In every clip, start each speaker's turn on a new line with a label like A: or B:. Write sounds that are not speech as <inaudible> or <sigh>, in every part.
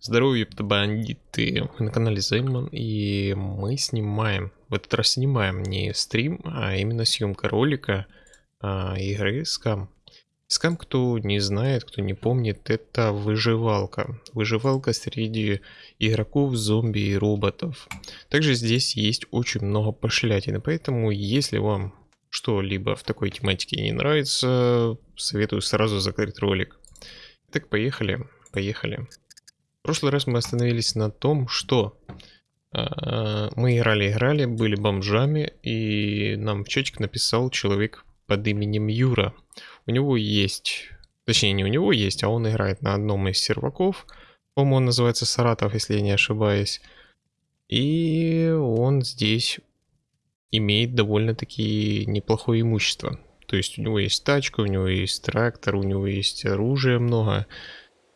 A: Здоровье, бандиты! Мы на канале Займан, и мы снимаем, в этот раз снимаем не стрим, а именно съемка ролика а, игры Scam. Scam, кто не знает, кто не помнит, это выживалка. Выживалка среди игроков, зомби и роботов. Также здесь есть очень много пошлятины, поэтому если вам что-либо в такой тематике не нравится, советую сразу закрыть ролик. Так, поехали, поехали. Прошлый раз мы остановились на том, что э, мы играли-играли, были бомжами, и нам в чатик написал человек под именем Юра. У него есть, точнее не у него есть, а он играет на одном из серваков. По-моему, он называется Саратов, если я не ошибаюсь. И он здесь имеет довольно-таки неплохое имущество. То есть у него есть тачка, у него есть трактор, у него есть оружие много.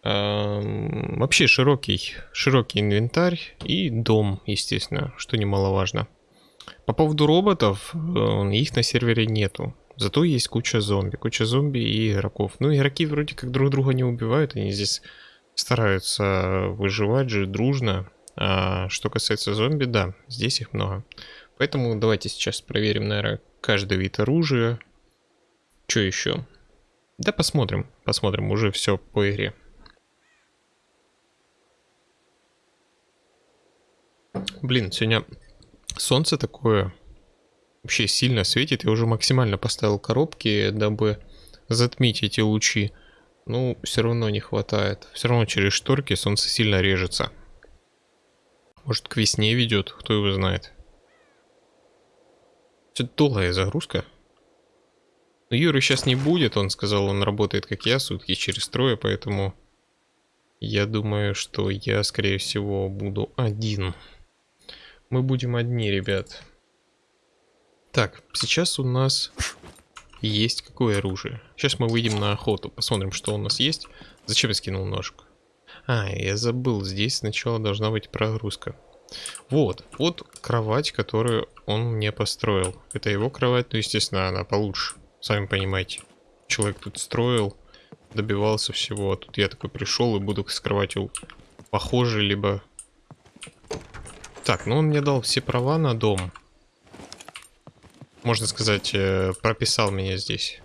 A: Вообще широкий, широкий инвентарь и дом, естественно, что немаловажно. По поводу роботов, э, их на сервере нету. Зато есть куча зомби, куча зомби и игроков. Ну, игроки вроде как друг друга не убивают, они здесь стараются выживать же дружно. А что касается зомби, да, здесь их много. Поэтому давайте сейчас проверим, наверное, каждый вид оружия. Что еще? Да посмотрим, посмотрим, уже все по игре. Блин, сегодня солнце такое вообще сильно светит. Я уже максимально поставил коробки, дабы затмить эти лучи. Ну, все равно не хватает. Все равно через шторки солнце сильно режется. Может, к весне ведет, кто его знает. Что-то долгая загрузка. Но Юры сейчас не будет, он сказал, он работает как я, сутки через трое, поэтому я думаю, что я, скорее всего, буду один. Мы будем одни, ребят. Так, сейчас у нас есть какое оружие? Сейчас мы выйдем на охоту, посмотрим, что у нас есть. Зачем я скинул ножку? А, я забыл, здесь сначала должна быть прогрузка. Вот, вот кровать, которую он мне построил. Это его кровать, ну, естественно, она получше. Сами понимаете. Человек тут строил, добивался всего. А тут я такой пришел и буду с кроватью похожий, либо... Так, ну он мне дал все права на дом. Можно сказать, э, прописал меня здесь.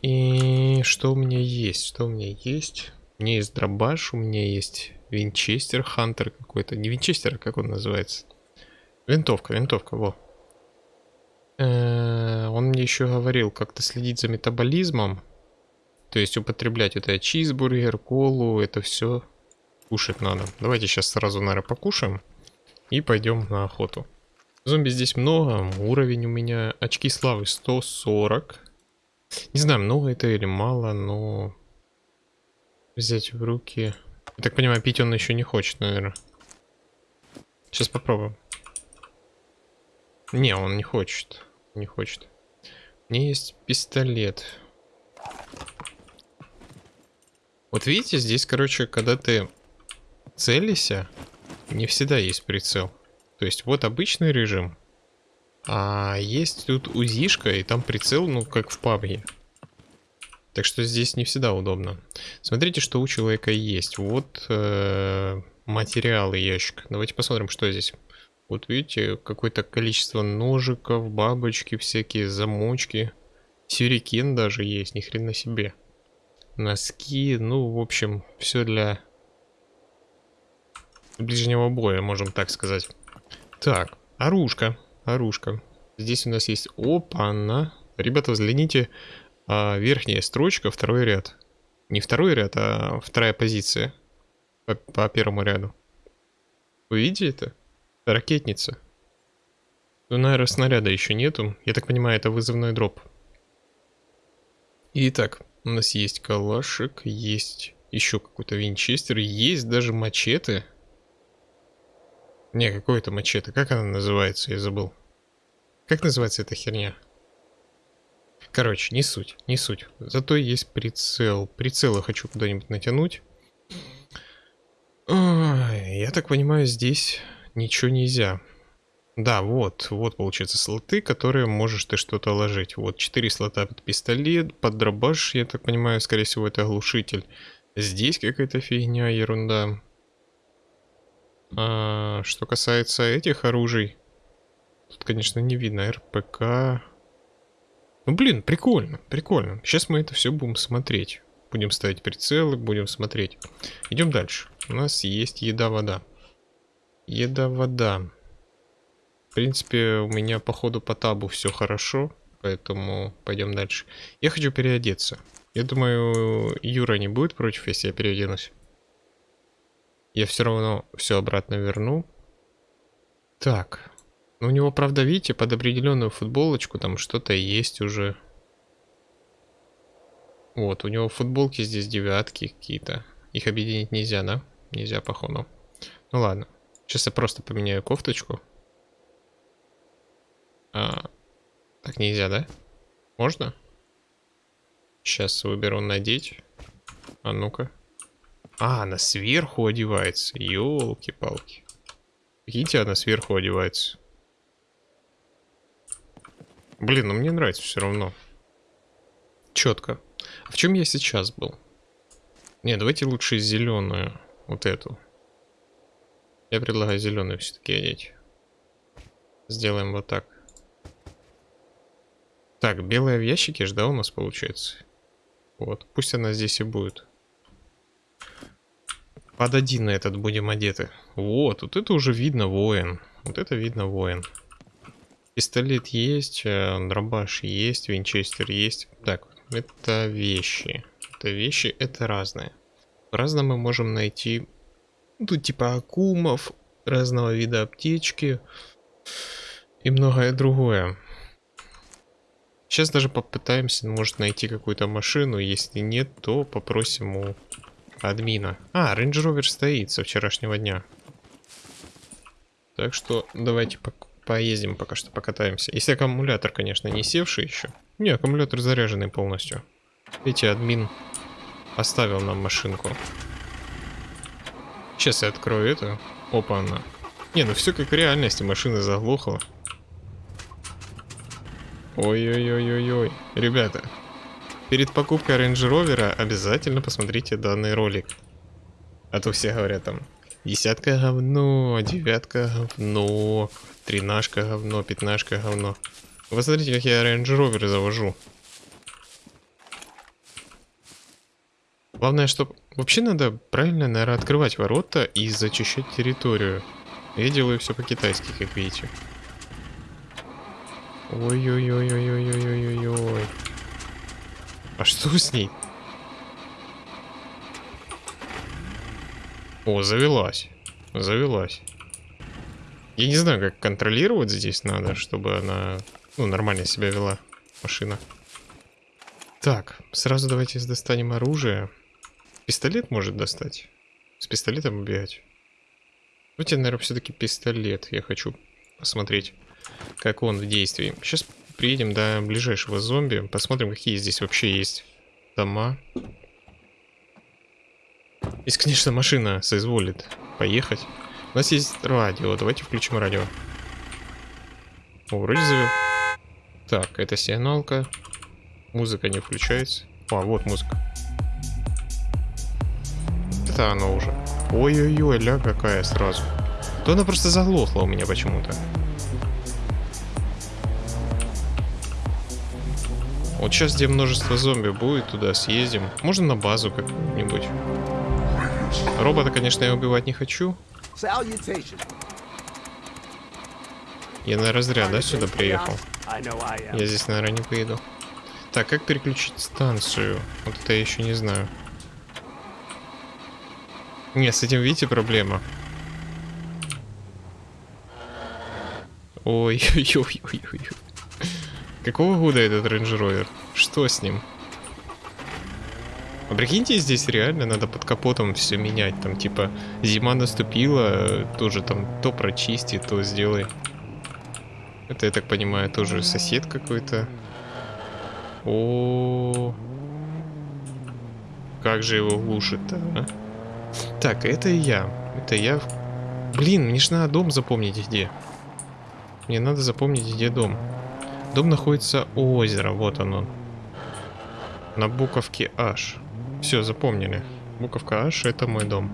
A: И что у меня есть? Что у меня есть? У меня есть дробаш, у меня есть Винчестер Хантер какой-то. Не Винчестер, а как он называется? Винтовка, винтовка, во. Э, он мне еще говорил как-то следить за метаболизмом. То есть употреблять это чизбургер, колу, это все кушать надо. Давайте сейчас сразу, наверное, покушаем. И пойдем на охоту. Зомби здесь много. Уровень у меня очки славы 140. Не знаю, много это или мало, но... Взять в руки... Я так понимаю, пить он еще не хочет, наверное. Сейчас попробуем. Не, он не хочет. Не хочет. У меня есть пистолет. Вот видите, здесь, короче, когда ты целишься, не всегда есть прицел. То есть вот обычный режим. А есть тут узишка, и там прицел, ну, как в пабге. Так что здесь не всегда удобно. Смотрите, что у человека есть. Вот э, материалы ящик. Давайте посмотрим, что здесь. Вот видите, какое-то количество ножиков, бабочки всякие, замочки. Сюрикен даже есть, ни хрена себе. Носки, ну, в общем, все для ближнего боя, можем так сказать. Так, оружка, оружка. Здесь у нас есть... Опа-на. Ребята, взгляните, а верхняя строчка, второй ряд. Не второй ряд, а вторая позиция. По, по первому ряду. Вы видите это? Ракетница. Ну, наверное, снаряда еще нету. Я так понимаю, это вызывной дроп. Итак, у нас есть калашик, есть еще какой-то винчестер, есть даже мачете. Не, какой-то мачете. Как она называется? Я забыл. Как называется эта херня? Короче, не суть, не суть. Зато есть прицел. Прицел я хочу куда-нибудь натянуть. Ой, я так понимаю, здесь ничего нельзя. Да, вот, вот получается слоты, которые можешь ты что-то ложить. Вот 4 слота под пистолет, под дробаш, я так понимаю, скорее всего это оглушитель. Здесь какая-то фигня, ерунда. А, что касается этих оружий, тут, конечно, не видно РПК. Ну, блин, прикольно, прикольно. Сейчас мы это все будем смотреть. Будем ставить прицелы, будем смотреть. Идем дальше. У нас есть еда-вода. Еда-вода. В принципе, у меня по ходу по табу все хорошо, поэтому пойдем дальше. Я хочу переодеться. Я думаю, Юра не будет против, если я переоденусь. Я все равно все обратно верну. Так. Ну, у него, правда, видите, под определенную футболочку там что-то есть уже. Вот, у него футболки здесь девятки какие-то. Их объединить нельзя, да? Нельзя, походу. Ну ладно. Сейчас я просто поменяю кофточку. А, так нельзя, да? Можно? Сейчас выберу надеть. А ну-ка. А, она сверху одевается. Ёлки-палки. Видите, она сверху одевается. Блин, ну мне нравится все равно. Четко. А в чем я сейчас был? Не, давайте лучше зеленую. Вот эту. Я предлагаю зеленую все-таки одеть. Сделаем вот так. Так, белая в ящике же, да, у нас получается? Вот, пусть она здесь и будет. Под один на этот будем одеты. Вот, вот это уже видно воин. Вот это видно воин. Пистолет есть, э, дробаш есть, винчестер есть. Так, это вещи. Это вещи, это разные. Разно мы можем найти ну, тут типа акумов, разного вида аптечки и многое другое. Сейчас даже попытаемся, может, найти какую-то машину. Если нет, то попросим у админа. А, Range Rover стоит со вчерашнего дня. Так что давайте по поездим пока что, покатаемся. Если аккумулятор, конечно, не севший еще. Не, аккумулятор заряженный полностью. Видите, админ оставил нам машинку. Сейчас я открою это. Опа, она. Не, ну все как в реальности, машина заглохла. Ой-ой-ой-ой-ой. Ребята, перед покупкой Range Rover обязательно посмотрите данный ролик. А то все говорят там, десятка говно, девятка говно, тринашка говно, пятнашка говно. Вы смотрите, как я Range Rover завожу. Главное, что вообще надо правильно, наверное, открывать ворота и зачищать территорию. Я делаю все по-китайски, как видите. Ой-ой-ой-ой-ой-ой-ой-ой. А что с ней? О, завелась. Завелась. Я не знаю, как контролировать здесь надо, чтобы она ну, нормально себя вела, машина. Так, сразу давайте достанем оружие. Пистолет может достать. С пистолетом убегать. Давайте, наверное, все-таки пистолет. Я хочу посмотреть как он в действии. Сейчас приедем до ближайшего зомби, посмотрим, какие здесь вообще есть дома. Если, конечно, машина соизволит поехать. У нас есть радио, давайте включим радио. О, вроде завел. Так, это сигналка. Музыка не включается. А, вот музыка. Это она уже. Ой-ой-ой, ля какая сразу. То она просто заглохла у меня почему-то. Вот сейчас, где множество зомби будет, туда съездим. Можно на базу как-нибудь. Робота, конечно, я убивать не хочу. Я на разряд, да, сюда приехал? Я здесь, наверное, не поеду. Так, как переключить станцию? Вот это я еще не знаю. Нет, с этим, видите, проблема. Ой-ой-ой-ой-ой. Какого года этот Range Rover? Что с ним? А прикиньте, здесь реально надо под капотом все менять. Там типа зима наступила, тоже там то прочисти, то сделай. Это, я так понимаю, тоже сосед какой-то. О, Как же его глушит-то, а? Так, это я. Это я. Блин, мне же надо дом запомнить где. Мне надо запомнить, где дом. Дом находится у озера, вот оно. На буковке H. Все, запомнили. Буковка H это мой дом.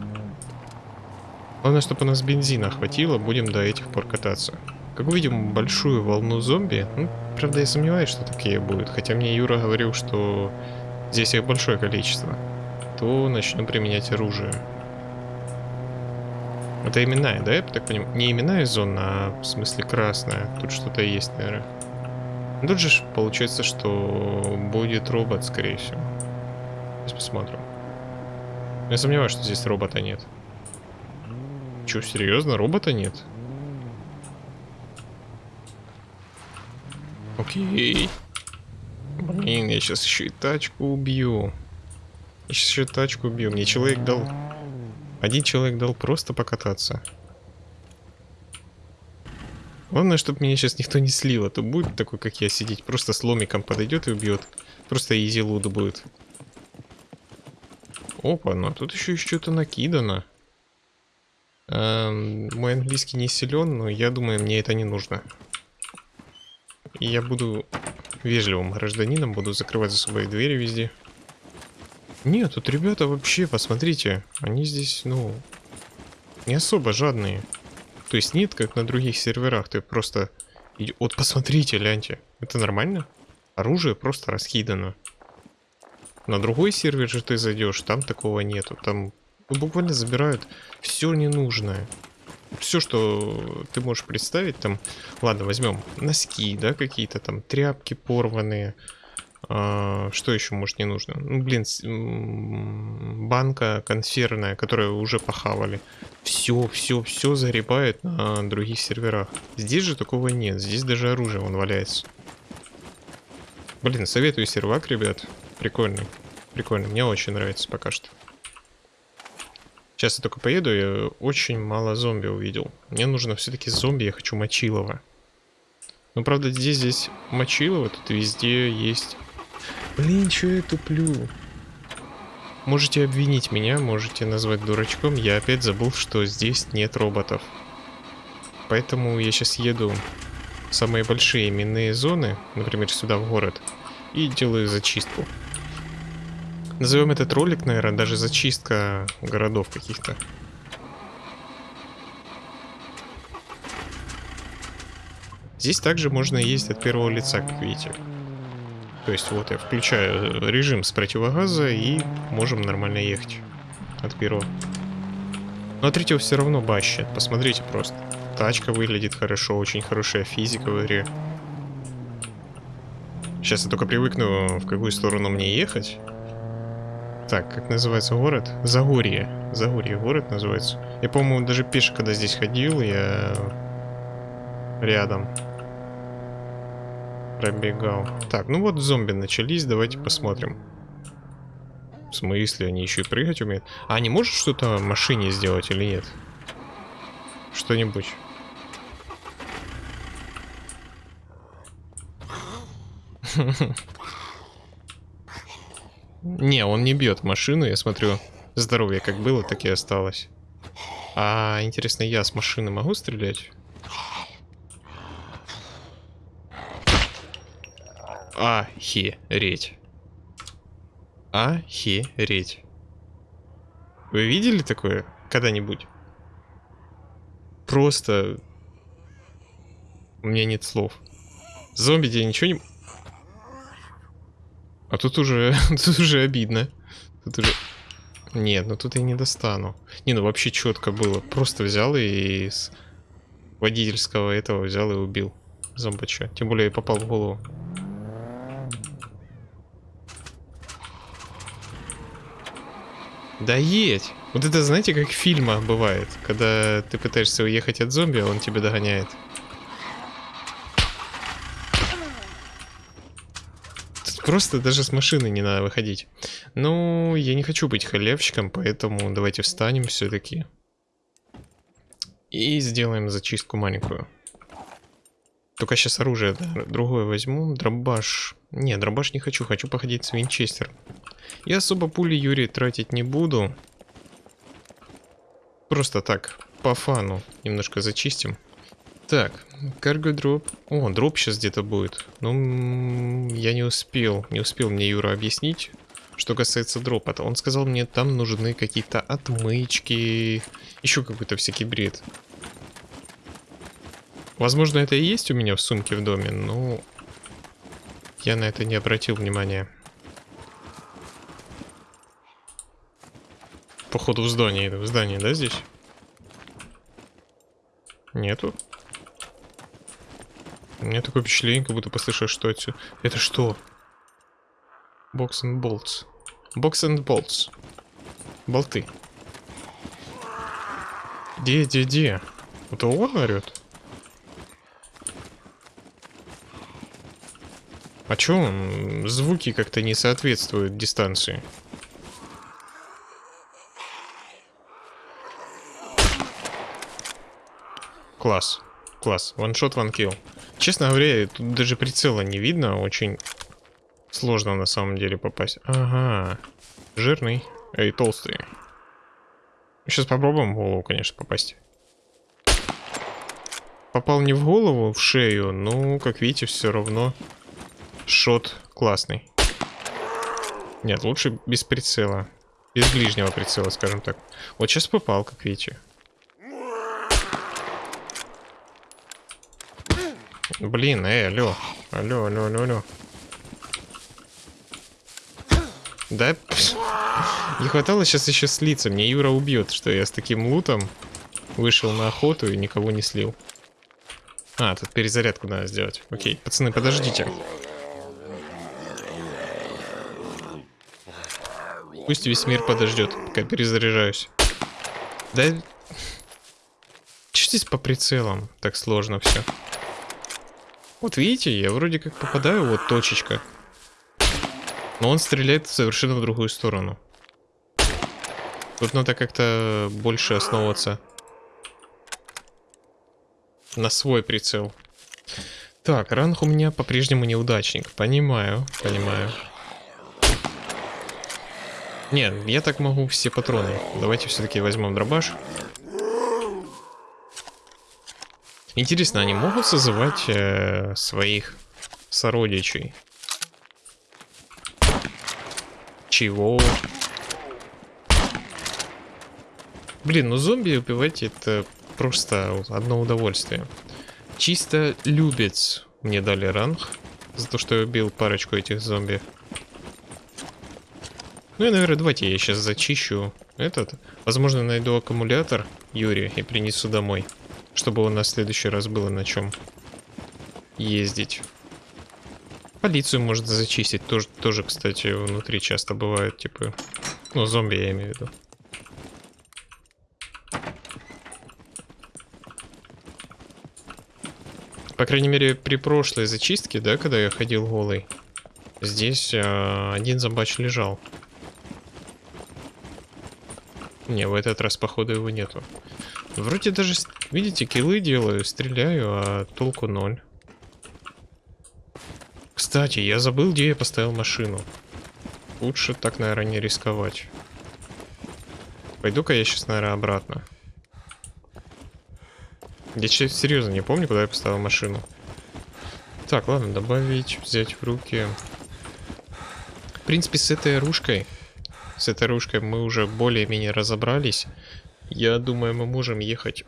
A: Главное, чтобы у нас бензина хватило, будем до этих пор кататься. Как увидим большую волну зомби, ну, правда я сомневаюсь, что такие будут, хотя мне Юра говорил, что здесь их большое количество, то начну применять оружие. Это именная, да, я так понимаю? Не именная зона, а в смысле красная. Тут что-то есть, наверное. Тут же получается, что будет робот, скорее всего. Сейчас посмотрим. Я сомневаюсь, что здесь робота нет. Че, серьезно? Робота нет? Окей. Блин, я сейчас еще и тачку убью. Я сейчас еще тачку убью. Мне человек дал... Один человек дал просто покататься. Главное, чтобы меня сейчас никто не слил, а то будет такой, как я, сидеть. Просто с ломиком подойдет и убьет. Просто изи луд будет. Опа, ну а тут еще что-то накидано. Эм, мой английский не силен, но я думаю, мне это не нужно. И я буду вежливым гражданином, буду закрывать за собой двери везде. Нет, тут ребята вообще, посмотрите, они здесь, ну, не особо жадные. То есть нет, как на других серверах, ты просто... Вот посмотрите, ляньте, это нормально? Оружие просто раскидано. На другой сервер же ты зайдешь, там такого нету. Там ну, буквально забирают все ненужное. Все, что ты можешь представить, там, ладно, возьмем носки, да, какие-то там, тряпки порванные, что еще может не нужно? Ну, блин, банка консервная, которую уже похавали. Все, все, все загребает на других серверах. Здесь же такого нет. Здесь даже оружие вон валяется. Блин, советую сервак, ребят. Прикольный. Прикольно. Мне очень нравится пока что. Сейчас я только поеду, я очень мало зомби увидел. Мне нужно все-таки зомби, я хочу мочилова. Ну, правда, здесь, здесь мочилово, тут везде есть Блин, что я туплю? Можете обвинить меня, можете назвать дурачком. Я опять забыл, что здесь нет роботов. Поэтому я сейчас еду в самые большие именные зоны, например, сюда в город, и делаю зачистку. Назовем этот ролик, наверное, даже зачистка городов каких-то. Здесь также можно ездить от первого лица, как видите. То есть вот я включаю режим с противогаза и можем нормально ехать от первого. Но от третьего все равно бащит. Посмотрите просто. Тачка выглядит хорошо, очень хорошая физика в игре. Сейчас я только привыкну, в какую сторону мне ехать. Так, как называется город? Загорье. Загорье город называется. Я, по-моему, даже пешко, когда здесь ходил, я рядом пробегал. Так, ну вот зомби начались, давайте посмотрим. В смысле, они еще и прыгать умеют? А не может что-то машине сделать или нет? Что-нибудь. <laughs> Не, он не бьет машину, я смотрю. Здоровье как было, так и осталось. А, интересно, я с машины могу стрелять? Охереть. Охереть. Вы видели такое когда-нибудь? Просто... У меня нет слов. Зомби тебе ничего не... А тут уже... <laughs> тут уже обидно. Тут уже... Нет, ну тут я не достану. Не, ну вообще четко было. Просто взял и с водительского этого взял и убил зомбача. Тем более я попал в голову. Да едь! Вот это знаете, как в фильмах бывает, когда ты пытаешься уехать от зомби, а он тебя догоняет. Тут просто даже с машины не надо выходить. Ну, я не хочу быть халявщиком, поэтому давайте встанем все-таки. И сделаем зачистку маленькую. Только сейчас оружие другое возьму. Дробаш. Не, дробаш не хочу, хочу походить с винчестером. Я особо пули Юрий тратить не буду. Просто так, по фану, немножко зачистим. Так, карго дроп. О, дроп сейчас где-то будет. Ну, я не успел, не успел мне Юра объяснить, Что касается дропа, он сказал мне, там нужны какие-то отмычки, еще какой-то всякий бред. Возможно, это и есть у меня в сумке в доме, но я на это не обратил внимания. Походу в здании, в здании, да, здесь? Нету. У меня такое впечатление, как будто послышал, что отсюда. Это что? Box and bolts. Box and bolts. Болты. Где, где, где? Это он орет? А чё он? Звуки как-то не соответствуют дистанции. Класс. Класс. Ваншот, ванкил. Честно говоря, тут даже прицела не видно. Очень сложно на самом деле попасть. Ага. Жирный. Эй, толстый. Сейчас попробуем в голову, конечно, попасть. Попал не в голову, в шею. Ну, как видите, все равно шот классный. Нет, лучше без прицела. Без ближнего прицела, скажем так. Вот сейчас попал, как видите. Блин, эй, алло. Алло, алло, алло, алло. Да? <laughs> Не хватало сейчас еще слиться. Мне Юра убьет, что я с таким лутом вышел на охоту и никого не слил. А, тут перезарядку надо сделать. Окей, пацаны, подождите. Пусть весь мир подождет, пока перезаряжаюсь. Да... Че здесь по прицелам? Так сложно все. Вот видите, я вроде как попадаю, вот точечка. Но он стреляет совершенно в другую сторону. Тут надо как-то больше основываться на свой прицел. Так, ранг у меня по-прежнему неудачник. Понимаю, понимаю. Не, я так могу все патроны. Давайте все-таки возьмем дробаш. Интересно, они могут созывать э, своих сородичей? Чего? Блин, ну зомби убивать это просто одно удовольствие. Чисто любец мне дали ранг за то, что я убил парочку этих зомби. Ну и, наверное, давайте я сейчас зачищу этот. Возможно, найду аккумулятор Юрия и принесу домой. Чтобы у нас в следующий раз было на чем ездить. Полицию может зачистить. Тоже, тоже, кстати, внутри часто бывает, типа... Ну, зомби я имею в виду. По крайней мере, при прошлой зачистке, да, когда я ходил голый, здесь э, один зомбач лежал. Не, в этот раз, походу, его нету. Вроде даже, видите, киллы делаю, стреляю, а толку ноль. Кстати, я забыл, где я поставил машину. Лучше так, наверное, не рисковать. Пойду-ка я сейчас, наверное, обратно. Я сейчас серьезно не помню, куда я поставил машину. Так, ладно, добавить, взять в руки. В принципе, с этой оружкой, с этой оружкой мы уже более-менее разобрались. Я думаю, мы можем ехать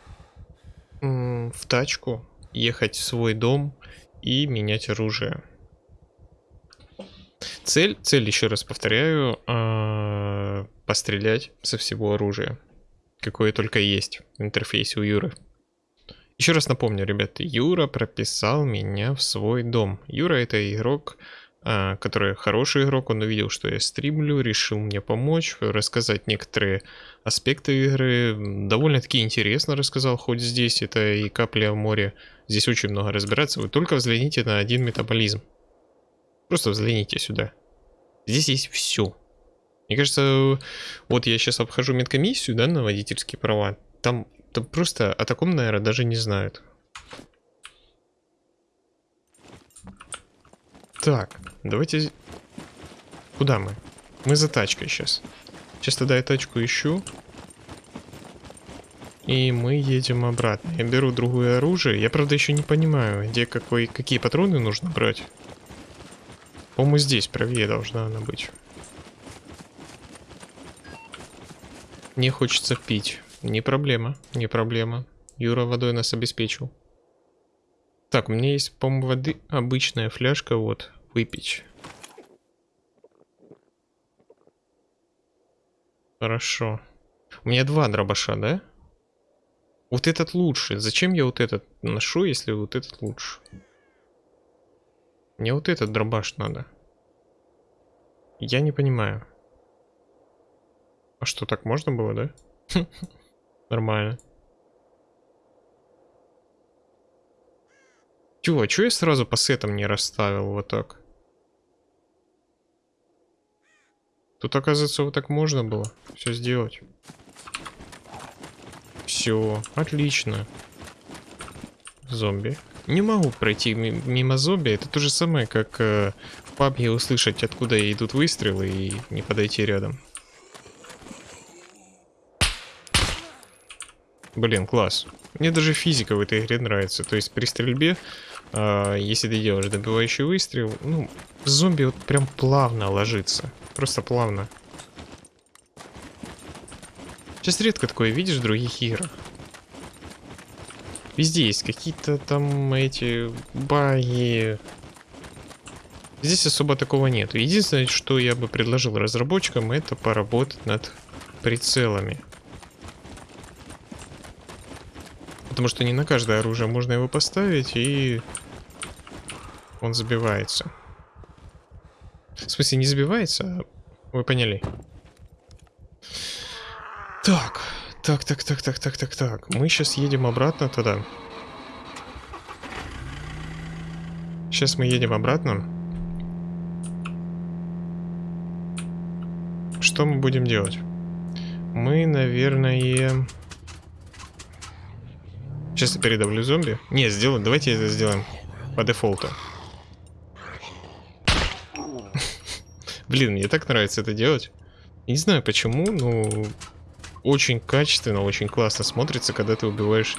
A: в тачку, ехать в свой дом и менять оружие. Цель, цель еще раз повторяю, э, пострелять со всего оружия, какое только есть в интерфейсе у Юры. Еще раз напомню, ребята, Юра прописал меня в свой дом. Юра это игрок, а, который хороший игрок, он увидел, что я стримлю, решил мне помочь, рассказать некоторые аспекты игры. Довольно-таки интересно рассказал, хоть здесь это и капля в море. Здесь очень много разбираться. Вы только взгляните на один метаболизм. Просто взгляните сюда. Здесь есть все. Мне кажется, вот я сейчас обхожу медкомиссию, да, на водительские права. Там, там просто о таком, наверное, даже не знают. Так, давайте... Куда мы? Мы за тачкой сейчас. Сейчас тогда я тачку ищу. И мы едем обратно. Я беру другое оружие. Я, правда, еще не понимаю, где какой, какие патроны нужно брать. По-моему, здесь правее должна она быть. Не хочется пить. Не проблема, не проблема. Юра водой нас обеспечил. Так, у меня есть, по-моему, воды обычная фляжка, вот, выпить. Хорошо. У меня два дробаша, да? Вот этот лучше. Зачем я вот этот ношу, если вот этот лучше? Мне вот этот дробаш надо. Я не понимаю. А что, так можно было, да? <laughs> Нормально. Тю, а чё я сразу по сетам не расставил вот так? Тут, оказывается, вот так можно было все сделать. Все, отлично. Зомби. Не могу пройти мимо зомби. Это то же самое, как э, в пабге услышать, откуда идут выстрелы и не подойти рядом. Блин, класс. Мне даже физика в этой игре нравится. То есть при стрельбе а, если ты делаешь добивающий выстрел, ну, зомби вот прям плавно ложится. Просто плавно. Сейчас редко такое видишь в других играх. Везде есть какие-то там эти баги. Здесь особо такого нет. Единственное, что я бы предложил разработчикам, это поработать над прицелами. Потому что не на каждое оружие можно его поставить, и он забивается. В смысле, не забивается, а вы поняли. Так, так, так, так, так, так, так, так. Мы сейчас едем обратно туда. Сейчас мы едем обратно. Что мы будем делать? Мы, наверное... Сейчас я передавлю зомби. Не, сделаем. Давайте это сделаем по дефолту. Блин, мне так нравится это делать. Не знаю почему, но очень качественно, очень классно смотрится, когда ты убиваешь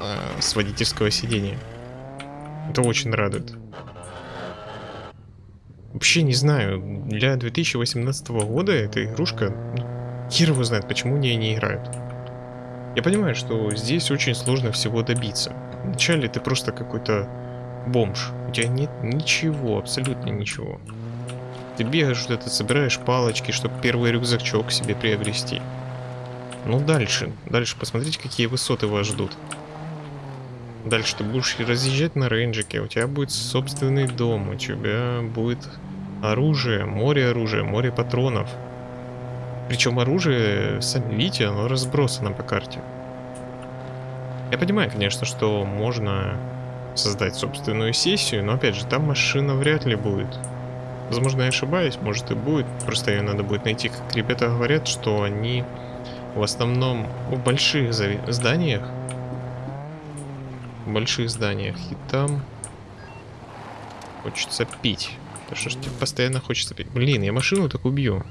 A: э, с водительского сидения. Это очень радует. Вообще не знаю, для 2018 года эта игрушка, ну, хер его знает, почему в ней не играют. Я понимаю, что здесь очень сложно всего добиться. Вначале ты просто какой-то бомж. У тебя нет ничего, абсолютно ничего. Ты бегаешь вот это, собираешь палочки, чтобы первый рюкзачок себе приобрести. Ну дальше, дальше посмотрите, какие высоты вас ждут. Дальше ты будешь разъезжать на рейнджике, у тебя будет собственный дом, у тебя будет оружие, море оружия, море патронов. Причем оружие, сами видите, оно разбросано по карте. Я понимаю, конечно, что можно создать собственную сессию, но опять же, там машина вряд ли будет. Возможно, я ошибаюсь, может и будет, просто ее надо будет найти. Как ребята говорят, что они в основном в больших зданиях, в больших зданиях, и там хочется пить. Да что тебе постоянно хочется пить? Блин, я машину так убью.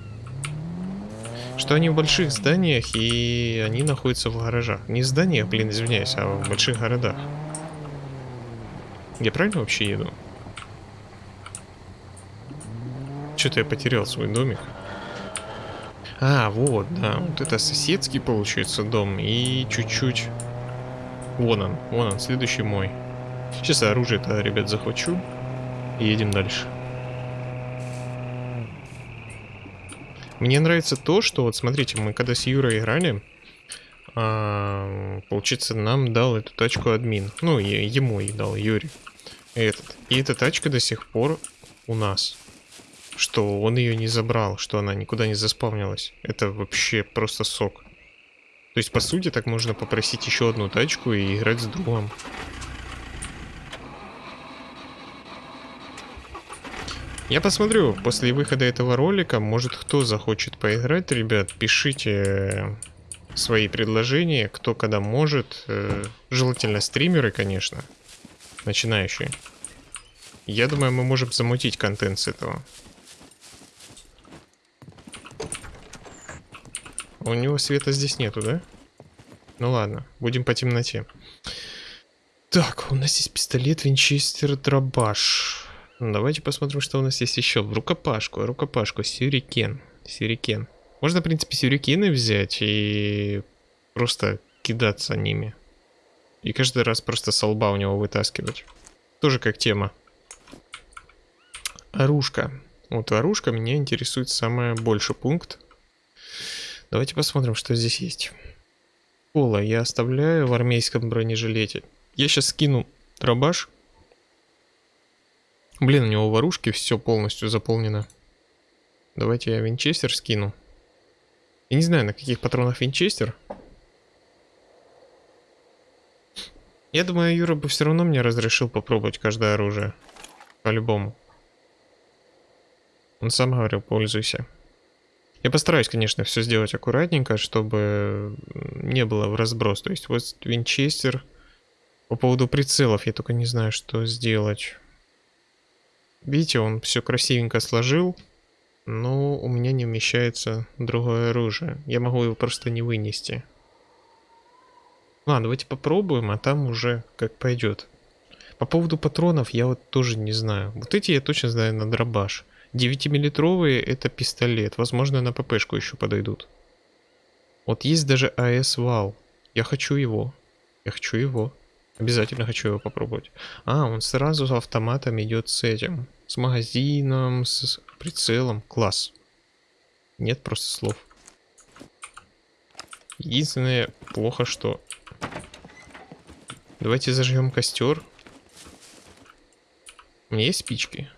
A: Что они в больших зданиях, и они находятся в гаражах. Не в зданиях, блин, извиняюсь, а в больших городах. Я правильно вообще еду? Что-то я потерял свой домик. А, вот, да. Вот это соседский, получается, дом. И чуть-чуть... Вон он, вон он, следующий мой. Сейчас оружие-то, ребят, захвачу. И едем дальше. Мне нравится то, что вот смотрите, мы когда с Юрой играли, а, получается, нам дал эту тачку админ. Ну, ему и дал, Юрий. Этот. И эта тачка до сих пор у нас. Что он ее не забрал, что она никуда не заспавнилась. Это вообще просто сок. То есть, по сути, так можно попросить еще одну тачку и играть с другом. Я посмотрю, после выхода этого ролика, может кто захочет поиграть, ребят, пишите свои предложения, кто когда может. Э, желательно стримеры, конечно, начинающие. Я думаю, мы можем замутить контент с этого. У него света здесь нету, да? Ну ладно, будем по темноте. Так, у нас есть пистолет, винчестер, дробаш. Давайте посмотрим, что у нас есть еще. Рукопашку, рукопашку, сюрикен. Сюрикен. Можно, в принципе, сюрикены взять и просто кидаться ними. И каждый раз просто со лба у него вытаскивать. Тоже как тема. Оружка. Вот оружка меня интересует самый больший пункт. Давайте посмотрим, что здесь есть. Пола я оставляю в армейском бронежилете. Я сейчас скину дробаш. Блин, у него в оружке все полностью заполнено. Давайте я винчестер скину. Я не знаю, на каких патронах винчестер. Я думаю, Юра бы все равно мне разрешил попробовать каждое оружие. По-любому. Он сам говорил, пользуйся. Я постараюсь, конечно, все сделать аккуратненько, чтобы не было в разброс. То есть вот винчестер. По поводу прицелов я только не знаю, что сделать. Видите, он все красивенько сложил, но у меня не вмещается другое оружие. Я могу его просто не вынести. Ладно, давайте попробуем, а там уже как пойдет. По поводу патронов я вот тоже не знаю. Вот эти я точно знаю на дробаш. 9-миллитровые это пистолет. Возможно, на ППшку еще подойдут. Вот есть даже АС-вал. Я хочу его. Я хочу его. Обязательно хочу его попробовать. А, он сразу с автоматом идет с этим. С магазином, с прицелом. Класс. Нет просто слов. Единственное, плохо, что... Давайте зажгем костер. У меня есть спички?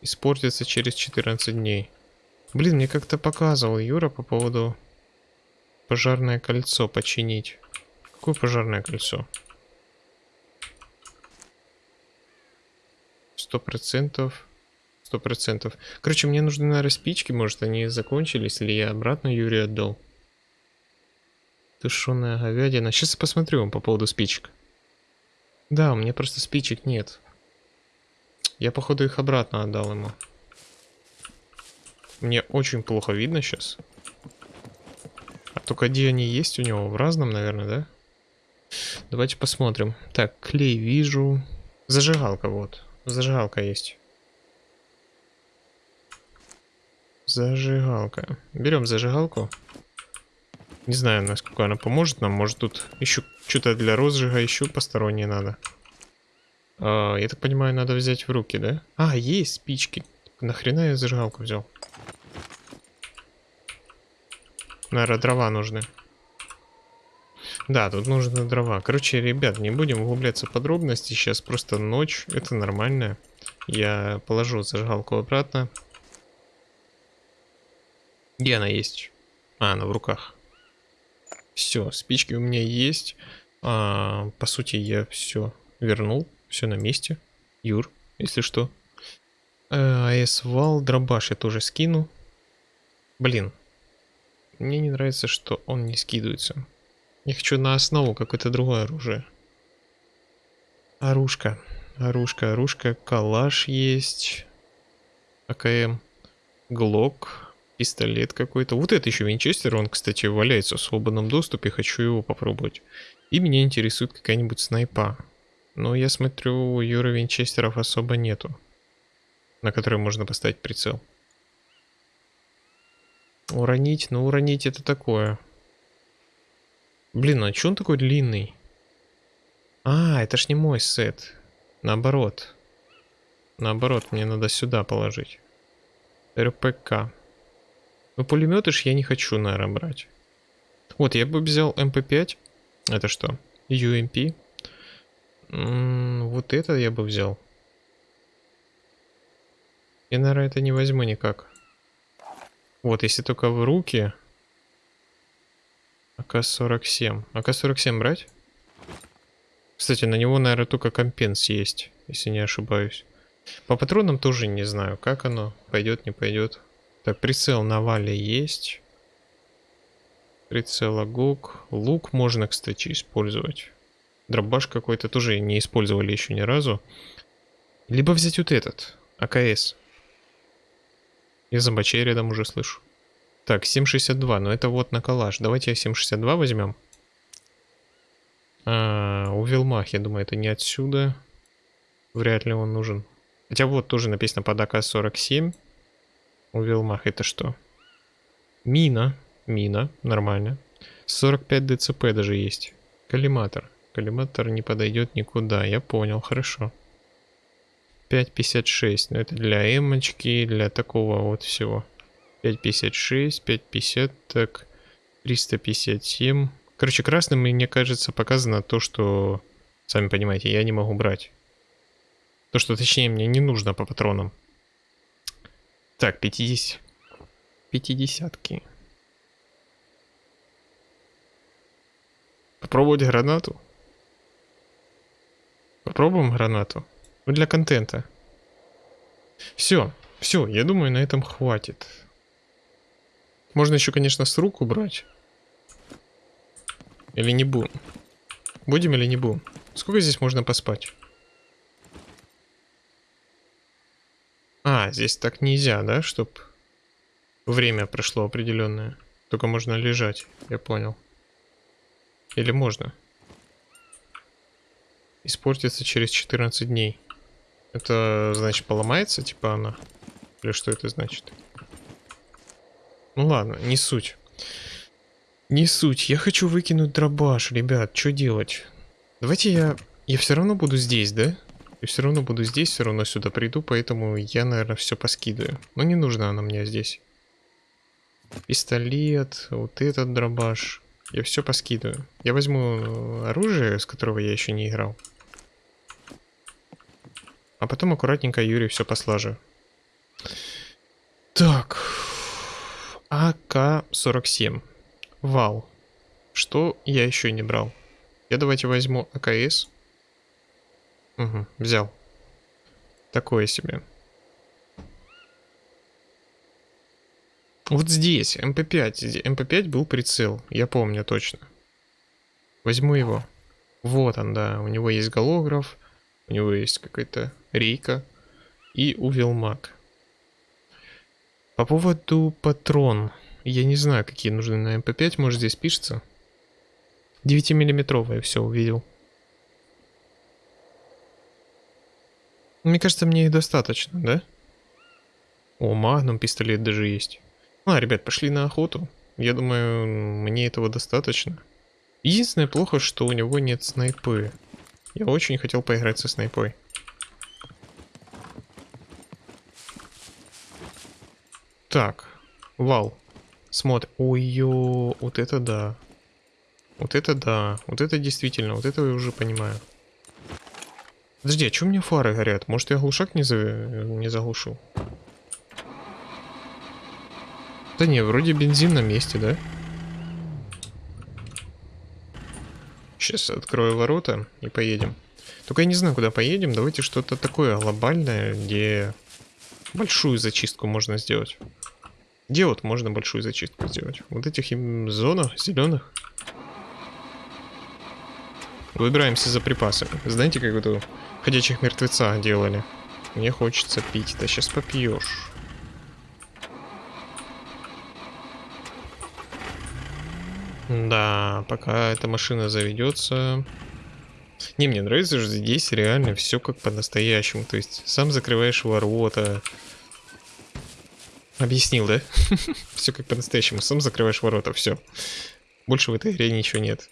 A: Испортится через 14 дней. Блин, мне как-то показывал Юра по поводу пожарное кольцо починить. Какое пожарное кольцо? Сто процентов. Сто процентов. Короче, мне нужны, наверное, спички. Может, они закончились, или я обратно Юрию отдал. Тушеная говядина. Сейчас я посмотрю по поводу спичек. Да, у меня просто спичек нет. Я, походу, их обратно отдал ему. Мне очень плохо видно сейчас. А только где они есть у него? В разном, наверное, да? Давайте посмотрим. Так, клей вижу. Зажигалка, вот. Зажигалка есть. Зажигалка. Берем зажигалку. Не знаю, насколько она поможет нам. Может тут еще что-то для розжига еще постороннее надо. А, я так понимаю, надо взять в руки, да? А, есть спички. Нахрена я зажигалку взял? Наверное, дрова нужны. Да, тут нужны дрова. Короче, ребят, не будем углубляться в подробности. Сейчас просто ночь. Это нормально. Я положу зажигалку обратно. Где она есть? А, она в руках. Все, спички у меня есть. А, по сути, я все вернул. Все на месте. Юр, если что. АС вал, дробаш я тоже скину. Блин. Мне не нравится, что он не скидывается. Я хочу на основу какое-то другое оружие. Оружка. Оружка, оружка. Калаш есть. АКМ. Глок. Пистолет какой-то. Вот это еще винчестер. Он, кстати, валяется в свободном доступе. Хочу его попробовать. И меня интересует какая-нибудь снайпа. Но я смотрю, у винчестеров особо нету. На которые можно поставить прицел. Уронить? Ну, уронить это такое. Блин, а что он такой длинный? А, это ж не мой сет. Наоборот. Наоборот, мне надо сюда положить. РПК. Ну, пулеметы ж я не хочу, наверное, брать. Вот, я бы взял МП5. Это что? UMP. Вот это я бы взял. Я, наверное, это не возьму никак. Вот, если только в руки, АК-47. АК-47 брать? Кстати, на него, наверное, только компенс есть, если не ошибаюсь. По патронам тоже не знаю, как оно. Пойдет, не пойдет. Так, прицел на вале есть. Прицел АГОК. Лук можно, кстати, использовать. Дробаш какой-то тоже не использовали еще ни разу. Либо взять вот этот, АКС. Я зомбачей рядом уже слышу. Так, 7.62, но это вот на калаш. Давайте 7.62 возьмем. А, у Вилмах, я думаю, это не отсюда. Вряд ли он нужен. Хотя вот тоже написано под АК-47. У Вилмах это что? Мина. Мина. Нормально. 45 ДЦП даже есть. Коллиматор. Коллиматор не подойдет никуда. Я понял, хорошо. 5.56. Но это для эмочки, для такого вот всего. 5.56, 5.50, так, 357. Короче, красным, мне кажется, показано то, что, сами понимаете, я не могу брать. То, что, точнее, мне не нужно по патронам. Так, 50. 50-ки. Попробовать гранату? Попробуем гранату? Ну, для контента. Все, все, я думаю, на этом хватит. Можно еще, конечно, с рук убрать. Или не будем? Будем или не будем? Сколько здесь можно поспать? А, здесь так нельзя, да, чтоб время прошло определенное. Только можно лежать, я понял. Или можно? Испортится через 14 дней. Это значит поломается, типа она? Или что это значит? Ну ладно, не суть. Не суть. Я хочу выкинуть дробаш, ребят. Что делать? Давайте я... Я все равно буду здесь, да? Я все равно буду здесь, все равно сюда приду, поэтому я, наверное, все поскидываю. Но не нужна она мне здесь. Пистолет, вот этот дробаш. Я все поскидываю. Я возьму оружие, с которого я еще не играл. А потом аккуратненько Юрий все послажу. Так. АК-47. Вал. Что я еще не брал? Я давайте возьму АКС. Угу, взял. Такое себе. Вот здесь, МП5. МП5 был прицел, я помню точно. Возьму его. Вот он, да. У него есть голограф, у него есть какая-то рейка и увелмак. По поводу патрон. Я не знаю, какие нужны на МП5, может здесь пишется. 9-миллиметровые, все, увидел. Мне кажется, мне их достаточно, да? О, магнум пистолет даже есть. А, ребят, пошли на охоту. Я думаю, мне этого достаточно. Единственное плохо, что у него нет снайпы. Я очень хотел поиграть со снайпой. Так, вал. Смотри. Ой-ё, вот это да. Вот это да. Вот это действительно, вот это я уже понимаю. Подожди, а что у меня фары горят? Может я глушак не, за... не заглушил? Да не, вроде бензин на месте, да? Сейчас открою ворота и поедем. Только я не знаю, куда поедем. Давайте что-то такое глобальное, где большую зачистку можно сделать. Где вот можно большую зачистку сделать? Вот этих зонах зеленых. Выбираемся за припасами. Знаете, как это ходячих мертвеца делали? Мне хочется пить. Да сейчас попьешь. Да, пока эта машина заведется. Не, мне нравится, что здесь реально все как по-настоящему. То есть сам закрываешь ворота, Объяснил, да? <laughs> все как по-настоящему. Сам закрываешь ворота, все. Больше в этой игре ничего нет.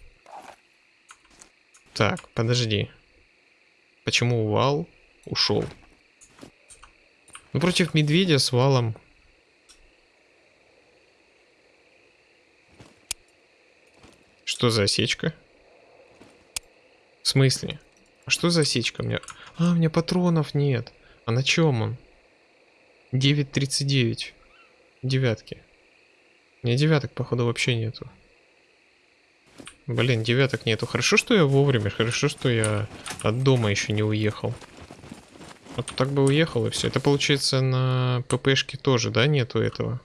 A: Так, подожди. Почему вал ушел? Ну, против медведя с валом. Что за осечка? В смысле? А что за осечка? У меня... А, у меня патронов нет. А на чем он? 9.39 девятки. Мне девяток, походу, вообще нету. Блин, девяток нету. Хорошо, что я вовремя. Хорошо, что я от дома еще не уехал. Вот так бы уехал и все. Это получается на ППшке тоже, да, нету этого?